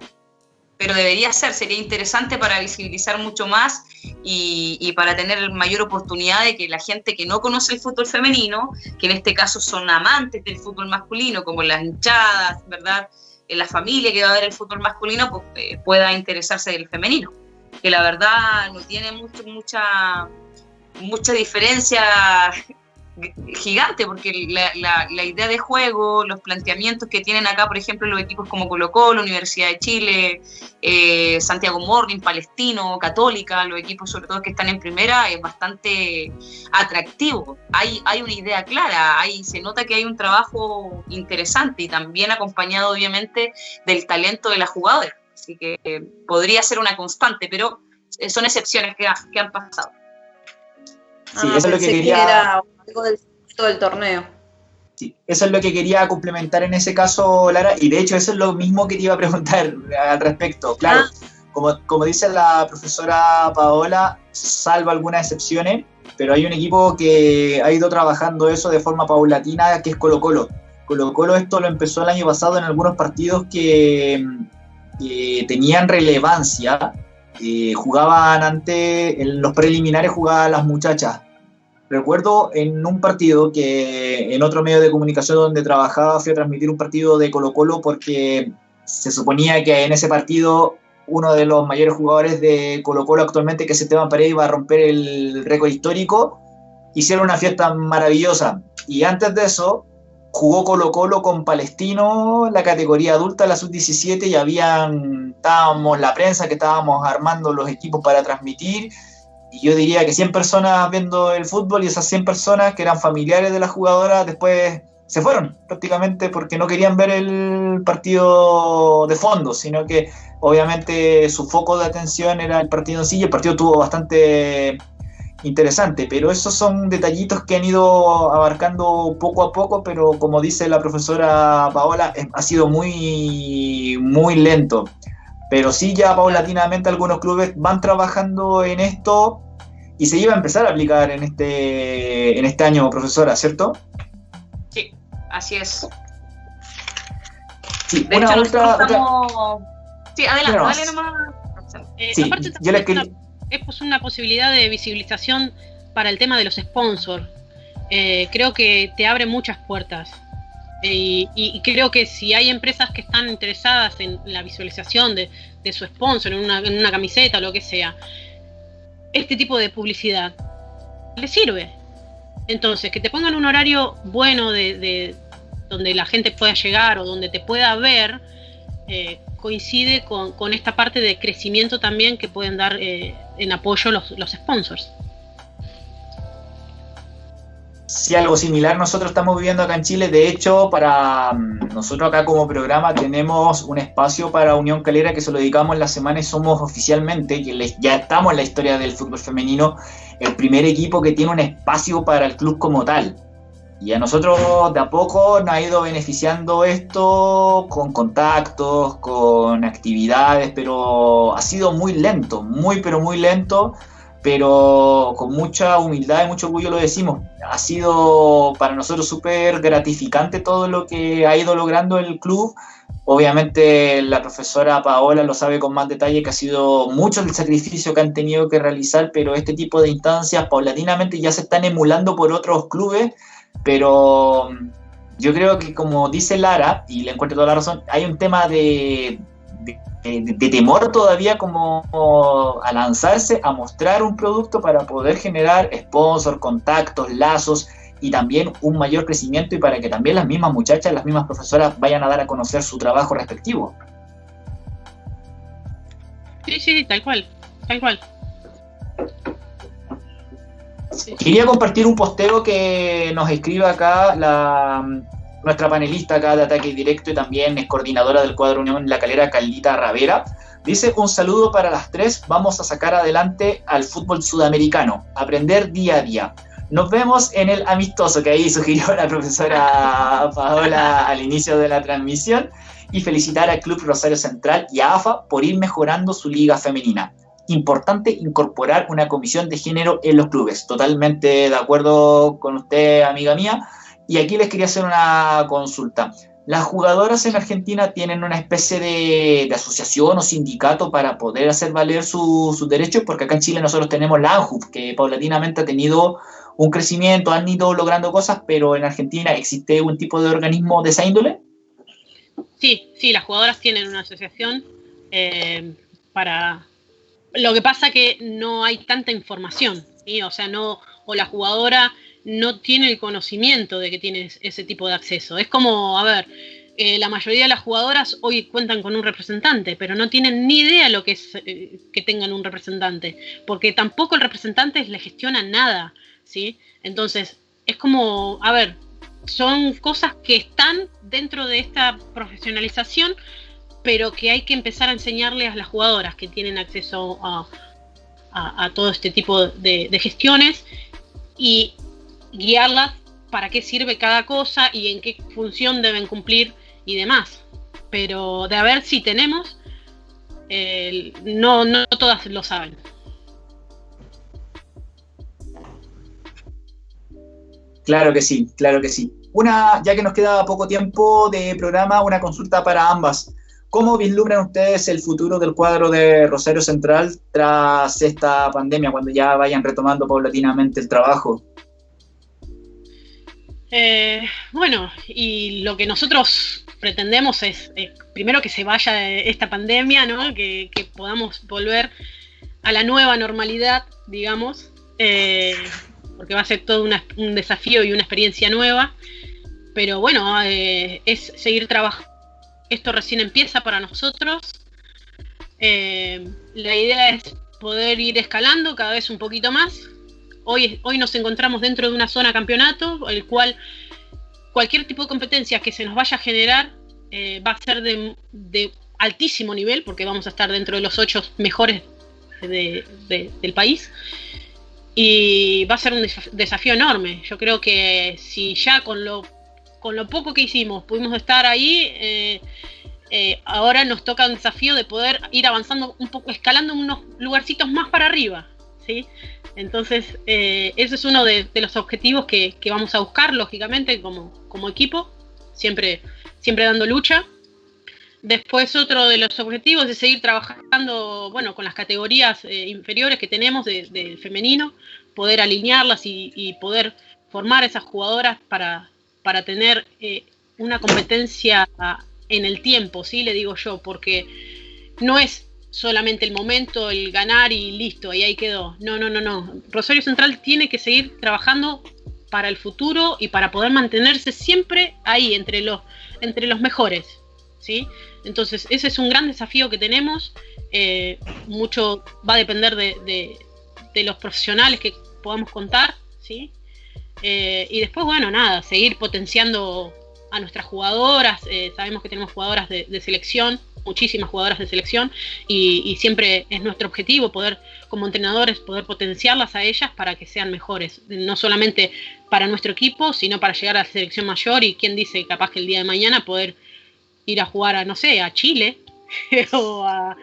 pero debería ser, sería interesante para visibilizar mucho más y, para tener mayor oportunidad de que la gente que no conoce el fútbol femenino, que en este caso son amantes del fútbol masculino, como las hinchadas, ¿verdad? En la familia que va a ver el fútbol masculino, pues eh, pueda interesarse del femenino, que la verdad no tiene mucho, mucha, mucha diferencia gigante, porque la, idea de juego, los planteamientos que tienen acá, por ejemplo, los equipos como Colo Colo, Universidad de Chile, eh, Santiago Morning, Palestino, Católica, los equipos sobre todo que están en primera, es bastante atractivo. Hay, hay una idea clara, hay, se nota que hay un trabajo interesante y también acompañado obviamente del talento de la jugadora. Así que eh, podría ser una constante, pero eh, son excepciones que han pasado. Sí, eso es lo que quería del, torneo. Sí, eso es lo que quería complementar en ese caso, Lara, y de hecho eso es lo mismo que te iba a preguntar (laughs) al respecto. Claro, ah. como, como dice la profesora Paola, salvo algunas excepciones, pero hay un equipo que ha ido trabajando eso de forma paulatina, que es Colo Colo. Colo Colo esto lo empezó el año pasado en algunos partidos que, tenían relevancia. Eh, jugaban ante, en los preliminares jugaban las muchachas Recuerdo en un partido que en otro medio de comunicación donde trabajaba fui a transmitir un partido de Colo Colo porque se suponía que en ese partido uno de los mayores jugadores de Colo Colo actualmente, que es Esteban Paredes, iba a romper el récord histórico. Hicieron una fiesta maravillosa. Y antes de eso, jugó Colo Colo con Palestino, la categoría adulta, la sub-17, y habían, estábamos la prensa que estábamos armando los equipos para transmitir. Y yo diría que 100 personas viendo el fútbol y esas 100 personas que eran familiares de la jugadora después se fueron prácticamente porque no querían ver el partido de fondo, sino que obviamente su foco de atención era el partido en sí y el partido tuvo bastante interesante, pero esos son detallitos que han ido abarcando poco a poco, pero como dice la profesora Paola, ha sido muy, muy lento pero sí ya paulatinamente algunos clubes van trabajando en esto y se iba a empezar a aplicar en este, en este año, profesora, ¿cierto? Sí, así es. Sí, de hecho, otra, Sí, adelante, dale nomás. Eh, sí, yo le quería... es una posibilidad de visibilización para el tema de los sponsors. Eh, creo que te abre muchas puertas. Y, creo que si hay empresas que están interesadas en la visualización de, su sponsor, en una, camiseta o lo que sea, este tipo de publicidad le sirve. Entonces, que te pongan un horario bueno de, donde la gente pueda llegar o donde te pueda ver, eh, coincide con, esta parte de crecimiento también que pueden dar eh, en apoyo los, los sponsors. Sí, algo similar nosotros estamos viviendo acá en Chile. De hecho, para mm, nosotros acá como programa tenemos un espacio para Unión Calera que se lo dedicamos la semana y somos oficialmente, que ya estamos en la historia del fútbol femenino, el primer equipo que tiene un espacio para el club como tal. Y a nosotros de a poco nos ha ido beneficiando esto con contactos, con actividades, pero ha sido muy lento, muy pero muy lento pero con mucha humildad y mucho orgullo lo decimos. Ha sido para nosotros súper gratificante todo lo que ha ido logrando el club. Obviamente la profesora Paola lo sabe con más detalle que ha sido mucho el sacrificio que han tenido que realizar, pero este tipo de instancias paulatinamente ya se están emulando por otros clubes, pero yo creo que como dice Lara, y le encuentro toda la razón, hay un tema de, de, temor todavía como a lanzarse a mostrar un producto para poder generar sponsor, contactos, lazos y también un mayor crecimiento y para que también las mismas muchachas, las mismas profesoras vayan a dar a conocer su trabajo respectivo. Sí, sí, tal cual, tal cual. Quería compartir un posteo que nos escribe acá la nuestra panelista acá de ataque directo y también es coordinadora del cuadro Unión La Calera, Caldita Ravera. Dice, un saludo para las tres, vamos a sacar adelante al fútbol sudamericano, aprender día a día. Nos vemos en el amistoso que ahí sugirió la profesora Paola al inicio de la transmisión y felicitar al Club Rosario Central y a AFA por ir mejorando su liga femenina. Importante incorporar una comisión de género en los clubes. Totalmente de acuerdo con usted, amiga mía y aquí les quería hacer una consulta. las jugadoras en Argentina tienen una especie de, asociación o sindicato para poder hacer valer sus derechos, porque acá en Chile nosotros tenemos la ANJUF, que paulatinamente ha tenido un crecimiento, han ido logrando cosas, pero en Argentina existe un tipo de organismo de esa índole. Sí, sí, las jugadoras tienen una asociación eh, para... Lo que pasa que no hay tanta información, o sea, no, o la jugadora no tiene el conocimiento de que tiene ese tipo de acceso. Es como, a ver, eh, la mayoría de las jugadoras hoy cuentan con un representante, pero no tienen ni idea lo que es eh, que tengan un representante, porque tampoco el representante le gestiona nada, ¿sí? Entonces, es como, a ver, son cosas que están dentro de esta profesionalización, pero que hay que empezar a enseñarle a las jugadoras que tienen acceso a, todo este tipo de, gestiones y guiarlas para qué sirve cada cosa y en qué función deben cumplir y demás. Pero de a ver si tenemos, no, no todas lo saben. Claro que sí, claro que sí. Una, ya que nos queda poco tiempo de programa, una consulta para ambas. ¿Cómo vislumbran ustedes el futuro del cuadro de Rosario Central tras esta pandemia, cuando ya vayan retomando paulatinamente el trabajo? Eh, bueno, y lo que nosotros pretendemos es, eh, primero que se vaya esta pandemia, ¿no? que, podamos volver a la nueva normalidad, digamos, eh, porque va a ser todo un desafío y una experiencia nueva. Pero bueno, es seguir trabajando. Esto recién empieza para nosotros. la idea es poder ir escalando cada vez un poquito más, Hoy, hoy nos encontramos dentro de una zona campeonato, el cual cualquier tipo de competencia que se nos vaya a generar eh, va a ser de, altísimo nivel, porque vamos a estar dentro de los ocho mejores del país. Y va a ser un desafío enorme. Yo creo que si ya con lo, con lo poco que hicimos pudimos estar ahí, eh, eh, ahora nos toca un desafío de poder ir avanzando un poco, escalando unos lugarcitos más para arriba. ¿sí? Entonces, eh, ese es uno de, los objetivos que, vamos a buscar, lógicamente, como, equipo, siempre, siempre dando lucha. Después, otro de los objetivos es seguir trabajando, bueno, con las categorías eh, inferiores que tenemos del femenino, poder alinearlas y, poder formar esas jugadoras para, para tener eh, una competencia en el tiempo, ¿sí? Le digo yo, porque no es solamente el momento, el ganar y listo, y ahí quedó. No, no, no, no. Rosario Central tiene que seguir trabajando para el futuro y para poder mantenerse siempre ahí, entre los, entre los mejores. ¿sí? Entonces, ese es un gran desafío que tenemos. Eh, mucho va a depender de, los profesionales que podamos contar. ¿sí? Eh, y después, bueno, nada, seguir potenciando a nuestras jugadoras. Eh, sabemos que tenemos jugadoras de selección muchísimas jugadoras de selección y, siempre es nuestro objetivo poder, como entrenadores, poder potenciarlas a ellas para que sean mejores, no solamente para nuestro equipo, sino para llegar a la selección mayor y quién dice capaz que el día de mañana poder ir a jugar a, no sé, a Chile (laughs) o, a,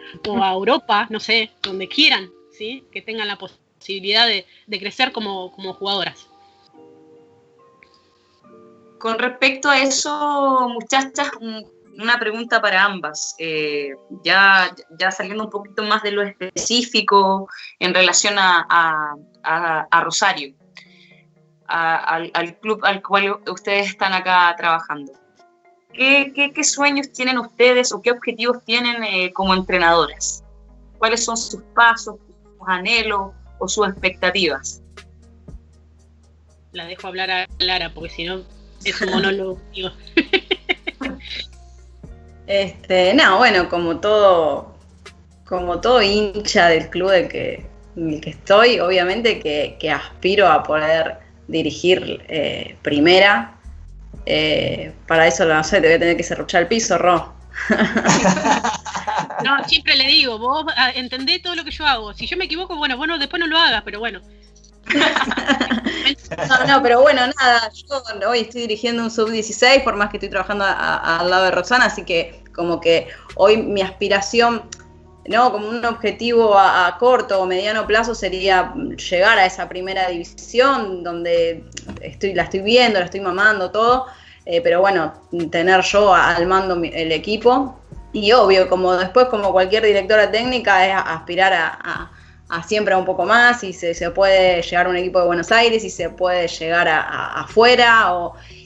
Europa, no sé, donde quieran, ¿sí? que tengan la posibilidad de, crecer como jugadoras. Con respecto a eso, muchachas, una pregunta para ambas, eh, ya, ya saliendo un poquito más de lo específico en relación a, Rosario, al, club al cual ustedes están acá trabajando. ¿Qué, sueños tienen ustedes o qué objetivos tienen eh, como entrenadoras? ¿Cuáles son sus pasos, sus anhelos o sus expectativas? La dejo hablar a Lara porque si no es un monólogo. (laughs) Este, no, bueno, como todo, como todo hincha del club de que, en el que estoy, obviamente que, aspiro a poder dirigir eh, primera. Eh, para eso, no sé, te voy a tener que cerruchar el piso, Ro. (laughs) No, siempre le digo, vos ah, entendé todo lo que yo hago. Si yo me equivoco, bueno, bueno, después no lo hagas, pero bueno. No, no, pero bueno, nada, yo hoy estoy dirigiendo un sub-16, por más que estoy trabajando al lado de Roxana, así que como que hoy mi aspiración, ¿no? Como un objetivo a, corto o mediano plazo sería llegar a esa primera división donde estoy, la estoy viendo, la estoy mamando, todo. eh, pero bueno, tener yo al mando el equipo y obvio, como después como cualquier directora técnica es aspirar a, siempre a un poco más y se, se, puede llegar a un equipo de Buenos Aires y se puede llegar a, afuera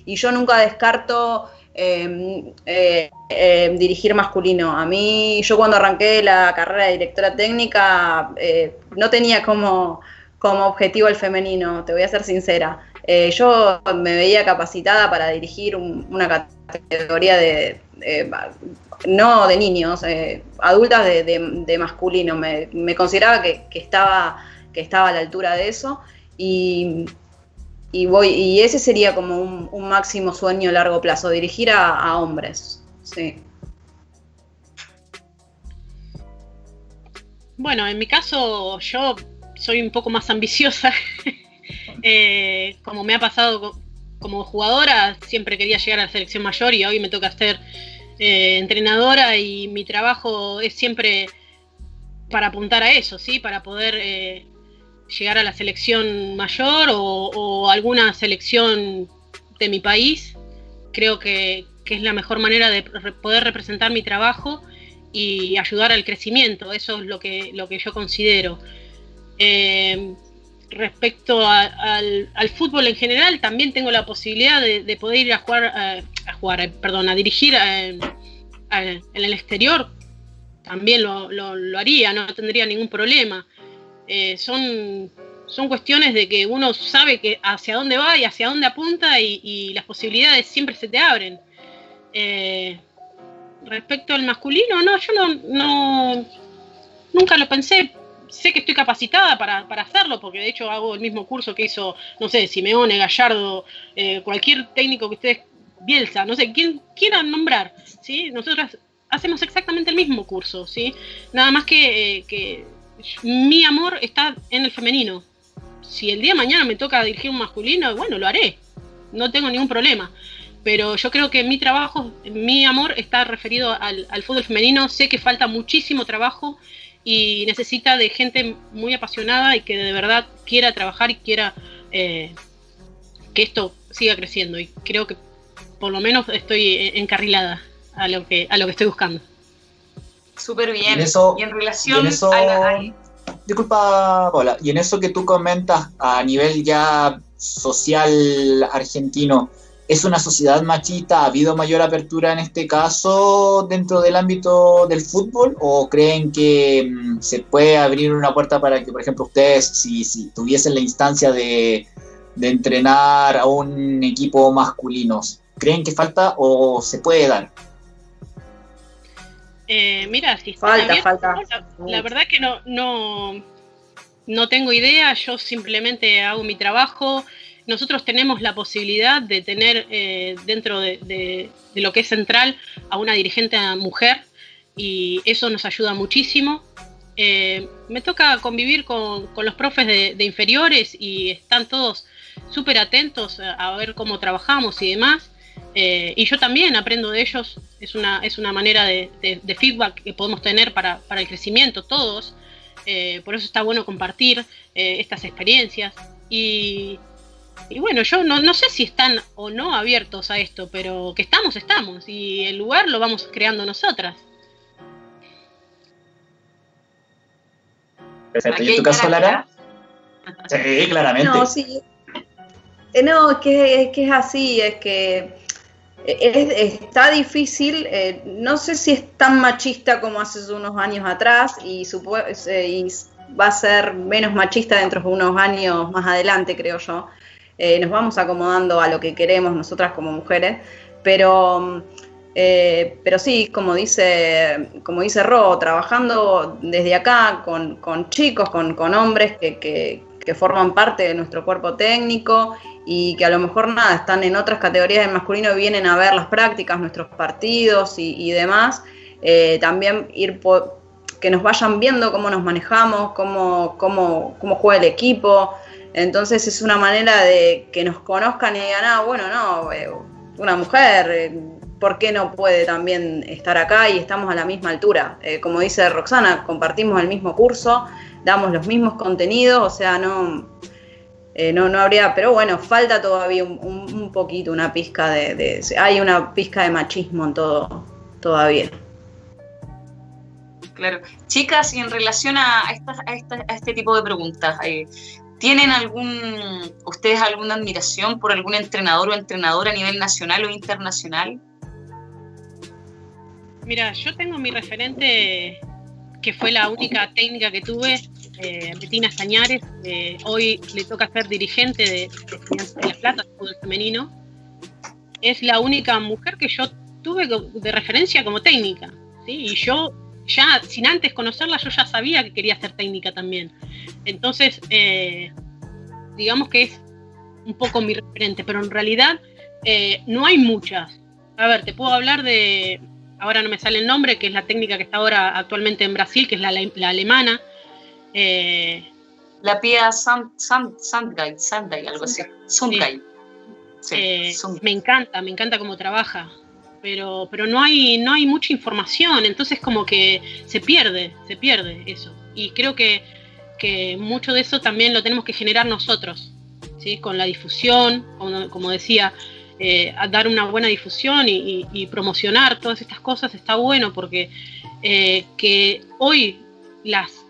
y yo nunca descarto em, eh, em, dirigir masculino. A mí, yo cuando arranqué la carrera de directora técnica eh, no tenía como, como objetivo el femenino, te voy a ser sincera. Eh, yo me veía capacitada para dirigir una categoría de, no de niños, eh, adultas de, masculino. Me, consideraba que, estaba, que estaba a la altura de eso y, voy, y ese sería como un, máximo sueño a largo plazo, dirigir a, hombres. Sí. Bueno, en mi caso yo soy un poco más ambiciosa. (laughs) Eh, como me ha pasado como jugadora, siempre quería llegar a la selección mayor y hoy me toca hacer eh, entrenadora y mi trabajo es siempre para apuntar a eso, ¿sí? Para poder eh, llegar a la selección mayor o, alguna selección de mi país. Creo que, es la mejor manera de poder representar mi trabajo y ayudar al crecimiento. Eso es lo que, lo que yo considero. Eh, respecto al, fútbol en general, también tengo la posibilidad de, poder ir a jugar, a, jugar, eh, perdón, a dirigir eh, en el exterior. También lo, haría, no tendría ningún problema. Eh, son, son cuestiones de que uno sabe que hacia dónde va y hacia dónde apunta y, las posibilidades siempre se te abren. respecto al masculino, no, yo no, no nunca lo pensé sé que estoy capacitada para, hacerlo, porque de hecho hago el mismo curso que hizo, no sé, Simeone, Gallardo, eh, cualquier técnico que ustedes, Bielsa, no sé, quien quieran nombrar, ¿sí? Nosotras hacemos exactamente el mismo curso, ¿sí? Nada más que, eh, que mi amor está en el femenino. Si el día de mañana me toca dirigir un masculino, bueno, lo haré, no tengo ningún problema pero yo creo que mi trabajo, mi amor está referido al, al, fútbol femenino. Sé que falta muchísimo trabajo y necesita de gente muy apasionada y que de verdad quiera trabajar y quiera eh, que esto siga creciendo. Y creo que por lo menos estoy encarrilada a lo que, a lo que estoy buscando. Súper bien. Y, en relación a Disculpa, Paula, y en eso que tú comentas a nivel ya social argentino, ¿Es una sociedad machista? ¿Ha habido mayor apertura en este caso dentro del ámbito del fútbol? ¿O creen que mm, se puede abrir una puerta para que, por ejemplo, ustedes, si, tuviesen la instancia de, entrenar a un equipo masculino, ¿creen que falta o se puede dar? Eh, mira, si falta, falta. La, verdad que no, no, no tengo idea, yo simplemente hago mi trabajo nosotros tenemos la posibilidad de tener eh, dentro de, lo que es central a una dirigente mujer y eso nos ayuda muchísimo. Eh, me toca convivir con, los profes de, inferiores y están todos súper atentos a, ver cómo trabajamos y demás. Eh, y yo también aprendo de ellos, es una, es una manera de, feedback que podemos tener para, para el crecimiento todos. por eso está bueno compartir estas experiencias. Y, y bueno, yo no, sé si están o no abiertos a esto, pero que estamos, estamos. Y el lugar lo vamos creando nosotras. ¿Y en tu caso, Lara? Sí, claramente. No, sí. Eh, no, es que, es así, es que está difícil, eh, no sé si es tan machista como hace unos años atrás y, eh, y va a ser menos machista dentro de unos años más adelante, creo yo. Eh, nos vamos acomodando a lo que queremos nosotras como mujeres, pero, eh, pero sí, como dice, como dice Ro, trabajando desde acá con, chicos, con, hombres que, forman parte de nuestro cuerpo técnico y que a lo mejor nada, están en otras categorías de masculino y vienen a ver las prácticas, nuestros partidos y, demás, eh, también ir que nos vayan viendo cómo nos manejamos, cómo, cómo, cómo juega el equipo, entonces es una manera de que nos conozcan y digan, ah, bueno, no, eh, una mujer, eh, ¿por qué no puede también estar acá y estamos a la misma altura? Eh, como dice Roxana, compartimos el mismo curso, damos los mismos contenidos, o sea, no... eh, no, no habría, pero bueno, falta todavía un, poquito, una pizca de, hay una pizca de machismo en todo todavía. Claro. Chicas, y en relación a, este tipo de preguntas, ¿tienen algún, ustedes alguna admiración por algún entrenador o entrenadora a nivel nacional o internacional? Mira, yo tengo mi referente, que fue la única técnica que tuve, eh, Betina Sañares, hoy le toca ser dirigente de, de, La Plata, femenino. Es la única mujer que yo tuve de referencia como técnica. ¿sí? Y yo, ya sin antes conocerla, yo ya sabía que quería ser técnica también. Entonces, eh, digamos que es un poco mi referente, pero en realidad eh, no hay muchas. A ver, te puedo hablar de, ahora no me sale el nombre, que es la técnica que está ahora actualmente en Brasil, que es la, la alemana, eh, la Pia Sandgai, Sandgai, algo así. Eh, me encanta, me encanta cómo trabaja, pero, pero no, hay, no hay mucha información, entonces como que se pierde, se pierde eso. Y creo que, que mucho de eso también lo tenemos que generar nosotros, ¿sí? con la difusión, como, decía, eh, dar una buena difusión y, promocionar todas estas cosas está bueno porque que hoy las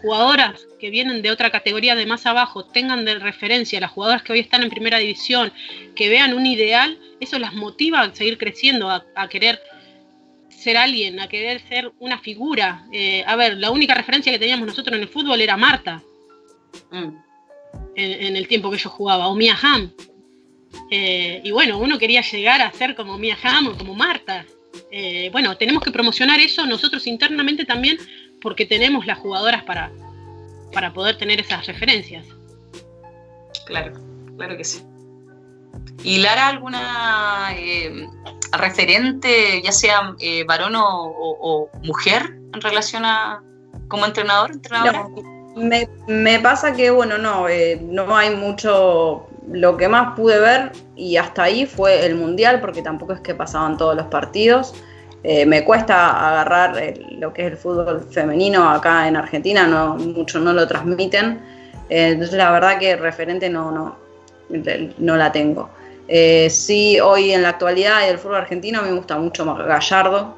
jugadoras que vienen de otra categoría de más abajo tengan de referencia las jugadoras que hoy están en primera división, que vean un ideal, eso las motiva a seguir creciendo, a, querer ser alguien, a querer ser una figura. Eh, a ver, la única referencia que teníamos nosotros en el fútbol era Marta, mm. en, el tiempo que yo jugaba, o Mia Hamm. Eh, y bueno, uno quería llegar a ser como Mia Hamm o como Marta. Eh, bueno, tenemos que promocionar eso nosotros internamente también porque tenemos las jugadoras para, para poder tener esas referencias. Claro, claro que sí. ¿Y Lara alguna eh, referente, ya sea eh, varón o, mujer, en relación a como entrenador? me, pasa que, bueno, no, eh, no hay mucho. Lo que más pude ver, y hasta ahí fue el mundial, porque tampoco es que pasaban todos los partidos. Eh, me cuesta agarrar lo que es el fútbol femenino acá en Argentina, no, mucho no lo transmiten. Eh, entonces la verdad que referente no, no, no la tengo. Eh, sí, hoy en la actualidad del fútbol argentino me gusta mucho más Gallardo.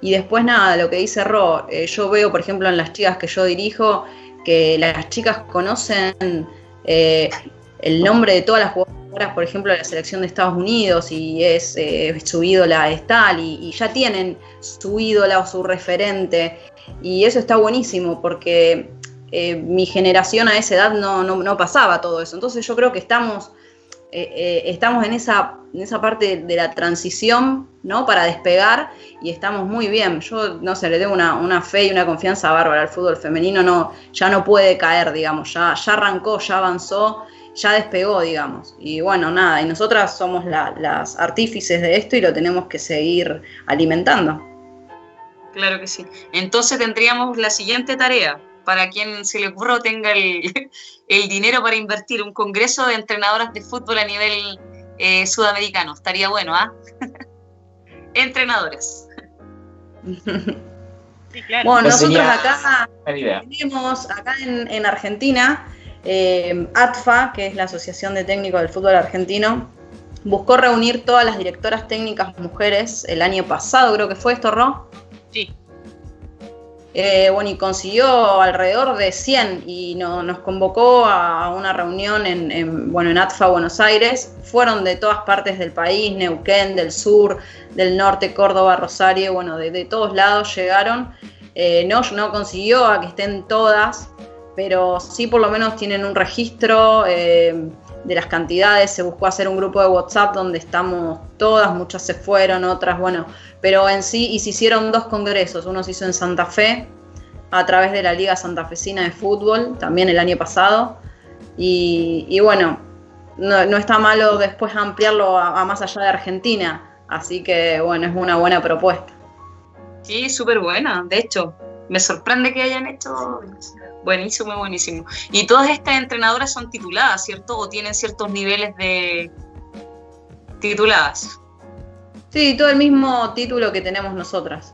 y después nada, lo que dice Ro, yo veo por ejemplo en las chicas que yo dirijo que las chicas conocen el nombre de todas las jugadoras por ejemplo, la selección de Estados Unidos y es eh, su ídola es tal, y, ya tienen su ídola o su referente, y eso está buenísimo porque eh, mi generación a esa edad no, pasaba todo eso. Entonces yo creo que estamos, eh, estamos en, esa, en esa parte de la transición, ¿no? Para despegar y estamos muy bien. Yo, no sé, le tengo una, fe y una confianza bárbara al fútbol femenino, no, ya no puede caer, digamos, ya, ya arrancó, ya avanzó ya despegó, digamos. Y bueno, nada, y nosotras somos las artífices de esto y lo tenemos que seguir alimentando. Claro que sí. Entonces tendríamos la siguiente tarea, para quien se le ocurra tenga (laughs) el, dinero para invertir, un congreso de entrenadoras de fútbol a nivel eh, sudamericano. Estaría bueno, ¿ah? (laughs) Entrenadores. (laughs) Bueno, pues nosotros acá tenemos, acá en Argentina, eh, ATFA, que es la Asociación de Técnicos del Fútbol Argentino, buscó reunir todas las directoras técnicas mujeres el año pasado, creo que fue esto, Ro. Sí. Eh, bueno, y consiguió alrededor de 100 y nos convocó a una reunión en, bueno, en ATFA Buenos Aires. Fueron de todas partes del país, Neuquén, del sur, del norte, Córdoba, Rosario, bueno, de, todos lados llegaron. Eh, no, no consiguió a que estén todas, pero sí por lo menos tienen un registro eh, de las cantidades, se buscó hacer un grupo de WhatsApp donde estamos todas, muchas se fueron, otras, bueno, pero en sí, y se hicieron dos congresos, uno se hizo en Santa Fe, a través de la Liga Santafesina de Fútbol, también el año pasado, y, bueno, no, está malo después ampliarlo a, más allá de Argentina, así que bueno, es una buena propuesta. Sí, súper buena, de hecho, me sorprende que hayan hecho Buenísimo, buenísimo. Y todas estas entrenadoras son tituladas, ¿cierto? ¿O tienen ciertos niveles de tituladas? Sí, todo el mismo título que tenemos nosotras.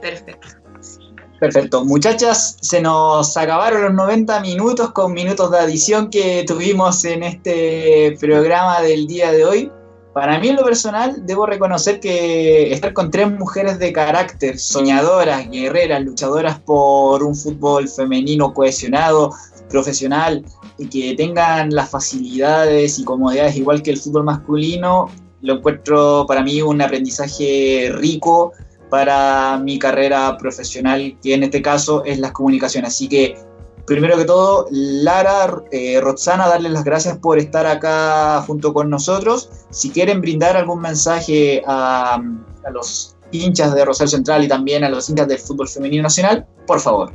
Perfecto. Perfecto. Muchachas, se nos acabaron los 90 minutos con minutos de adición que tuvimos en este programa del día de hoy. Para mí en lo personal debo reconocer que estar con tres mujeres de carácter, soñadoras, guerreras, luchadoras por un fútbol femenino cohesionado, profesional y que tengan las facilidades y comodidades igual que el fútbol masculino, lo encuentro para mí un aprendizaje rico para mi carrera profesional, que en este caso es las comunicaciones. Así que, primero que todo, Lara, eh, Roxana, darles las gracias por estar acá junto con nosotros. Si quieren brindar algún mensaje a, a los hinchas de Rosario Central y también a los hinchas del fútbol femenino nacional, por favor.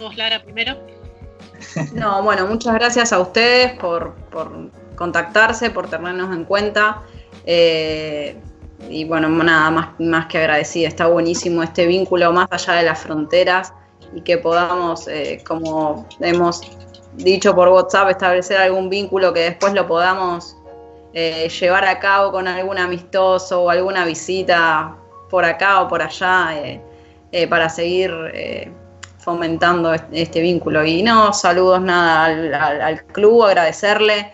Vos, Lara, primero. (laughs) No, bueno, muchas gracias a ustedes por, por contactarse, por tenernos en cuenta. Eh, y bueno, nada más, más que agradecida. Está buenísimo este vínculo más allá de las fronteras y que podamos, eh, como hemos dicho por WhatsApp, establecer algún vínculo que después lo podamos eh, llevar a cabo con algún amistoso o alguna visita por acá o por allá para seguir fomentando este vínculo. Y no, saludos nada al, al club, agradecerle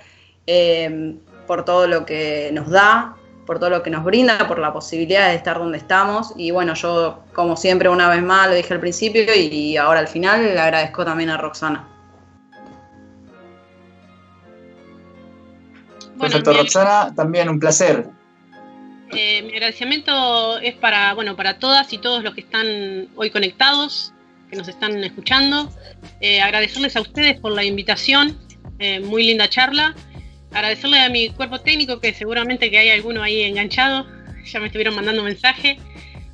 por todo lo que nos da, por todo lo que nos brinda, por la posibilidad de estar donde estamos. Y bueno, yo, como siempre, una vez más, lo dije al principio y ahora al final, le agradezco también a Roxana. Perfecto, Roxana, también un placer. Eh, mi agradecimiento es para, bueno, para todas y todos los que están hoy conectados, que nos están escuchando. Eh, agradecerles a ustedes por la invitación, eh, muy linda charla agradecerle a mi cuerpo técnico, que seguramente que hay alguno ahí enganchado, ya me estuvieron mandando mensaje.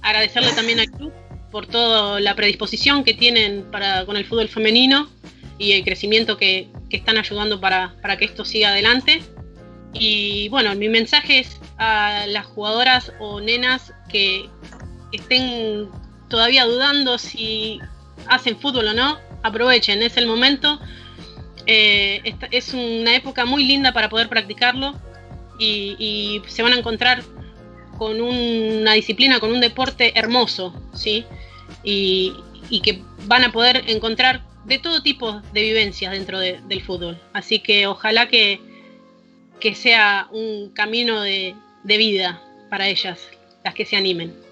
Agradecerle también al club por toda la predisposición que tienen para, con el fútbol femenino y el crecimiento que, están ayudando para, que esto siga adelante. Y bueno, mi mensaje es a las jugadoras o nenas que estén todavía dudando si hacen fútbol o no, aprovechen, es el momento eh, es una época muy linda para poder practicarlo y, se van a encontrar con una disciplina, con un deporte hermoso, ¿sí? Y, que van a poder encontrar de todo tipo de vivencias dentro del fútbol. Así que ojalá que, que sea un camino de vida para ellas, las que se animen.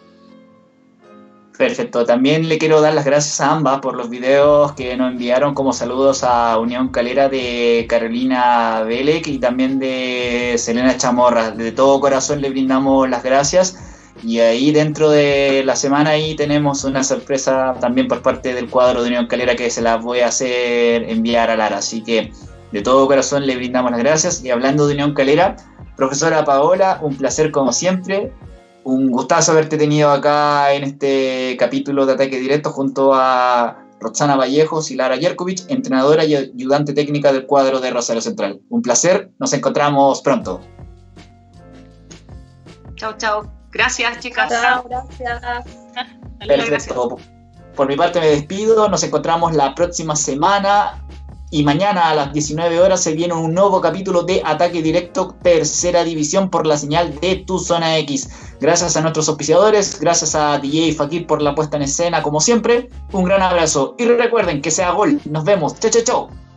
Perfecto. También le quiero dar las gracias a ambas por los videos que nos enviaron como saludos a Unión Calera de Carolina Belec y también de Selena Chamorra. De todo corazón le brindamos las gracias. Y ahí dentro de la semana ahí tenemos una sorpresa también por parte del cuadro de Unión Calera que se las voy a hacer enviar a Lara. Así que de todo corazón le brindamos las gracias. Y hablando de Unión Calera, profesora Paola, un placer como siempre un gustazo haberte tenido acá en este capítulo de Ataque Directo junto a Roxana Vallejos y Lara Yerkovic, entrenadora y ayudante técnica del cuadro de Rosario Central. Un placer, nos encontramos pronto. Chao, chao. Gracias, chicas. Chao, gracias. (laughs) Perfecto. Por mi parte me despido, nos encontramos la próxima semana y mañana a las 19 horas se viene un nuevo capítulo de Ataque Directo Tercera División por la señal de Tu Zona X. Gracias a nuestros auspiciadores, gracias a DJ Fakir por la puesta en escena como siempre. Un gran abrazo y recuerden que sea gol. Nos vemos. Chao, chao, chao.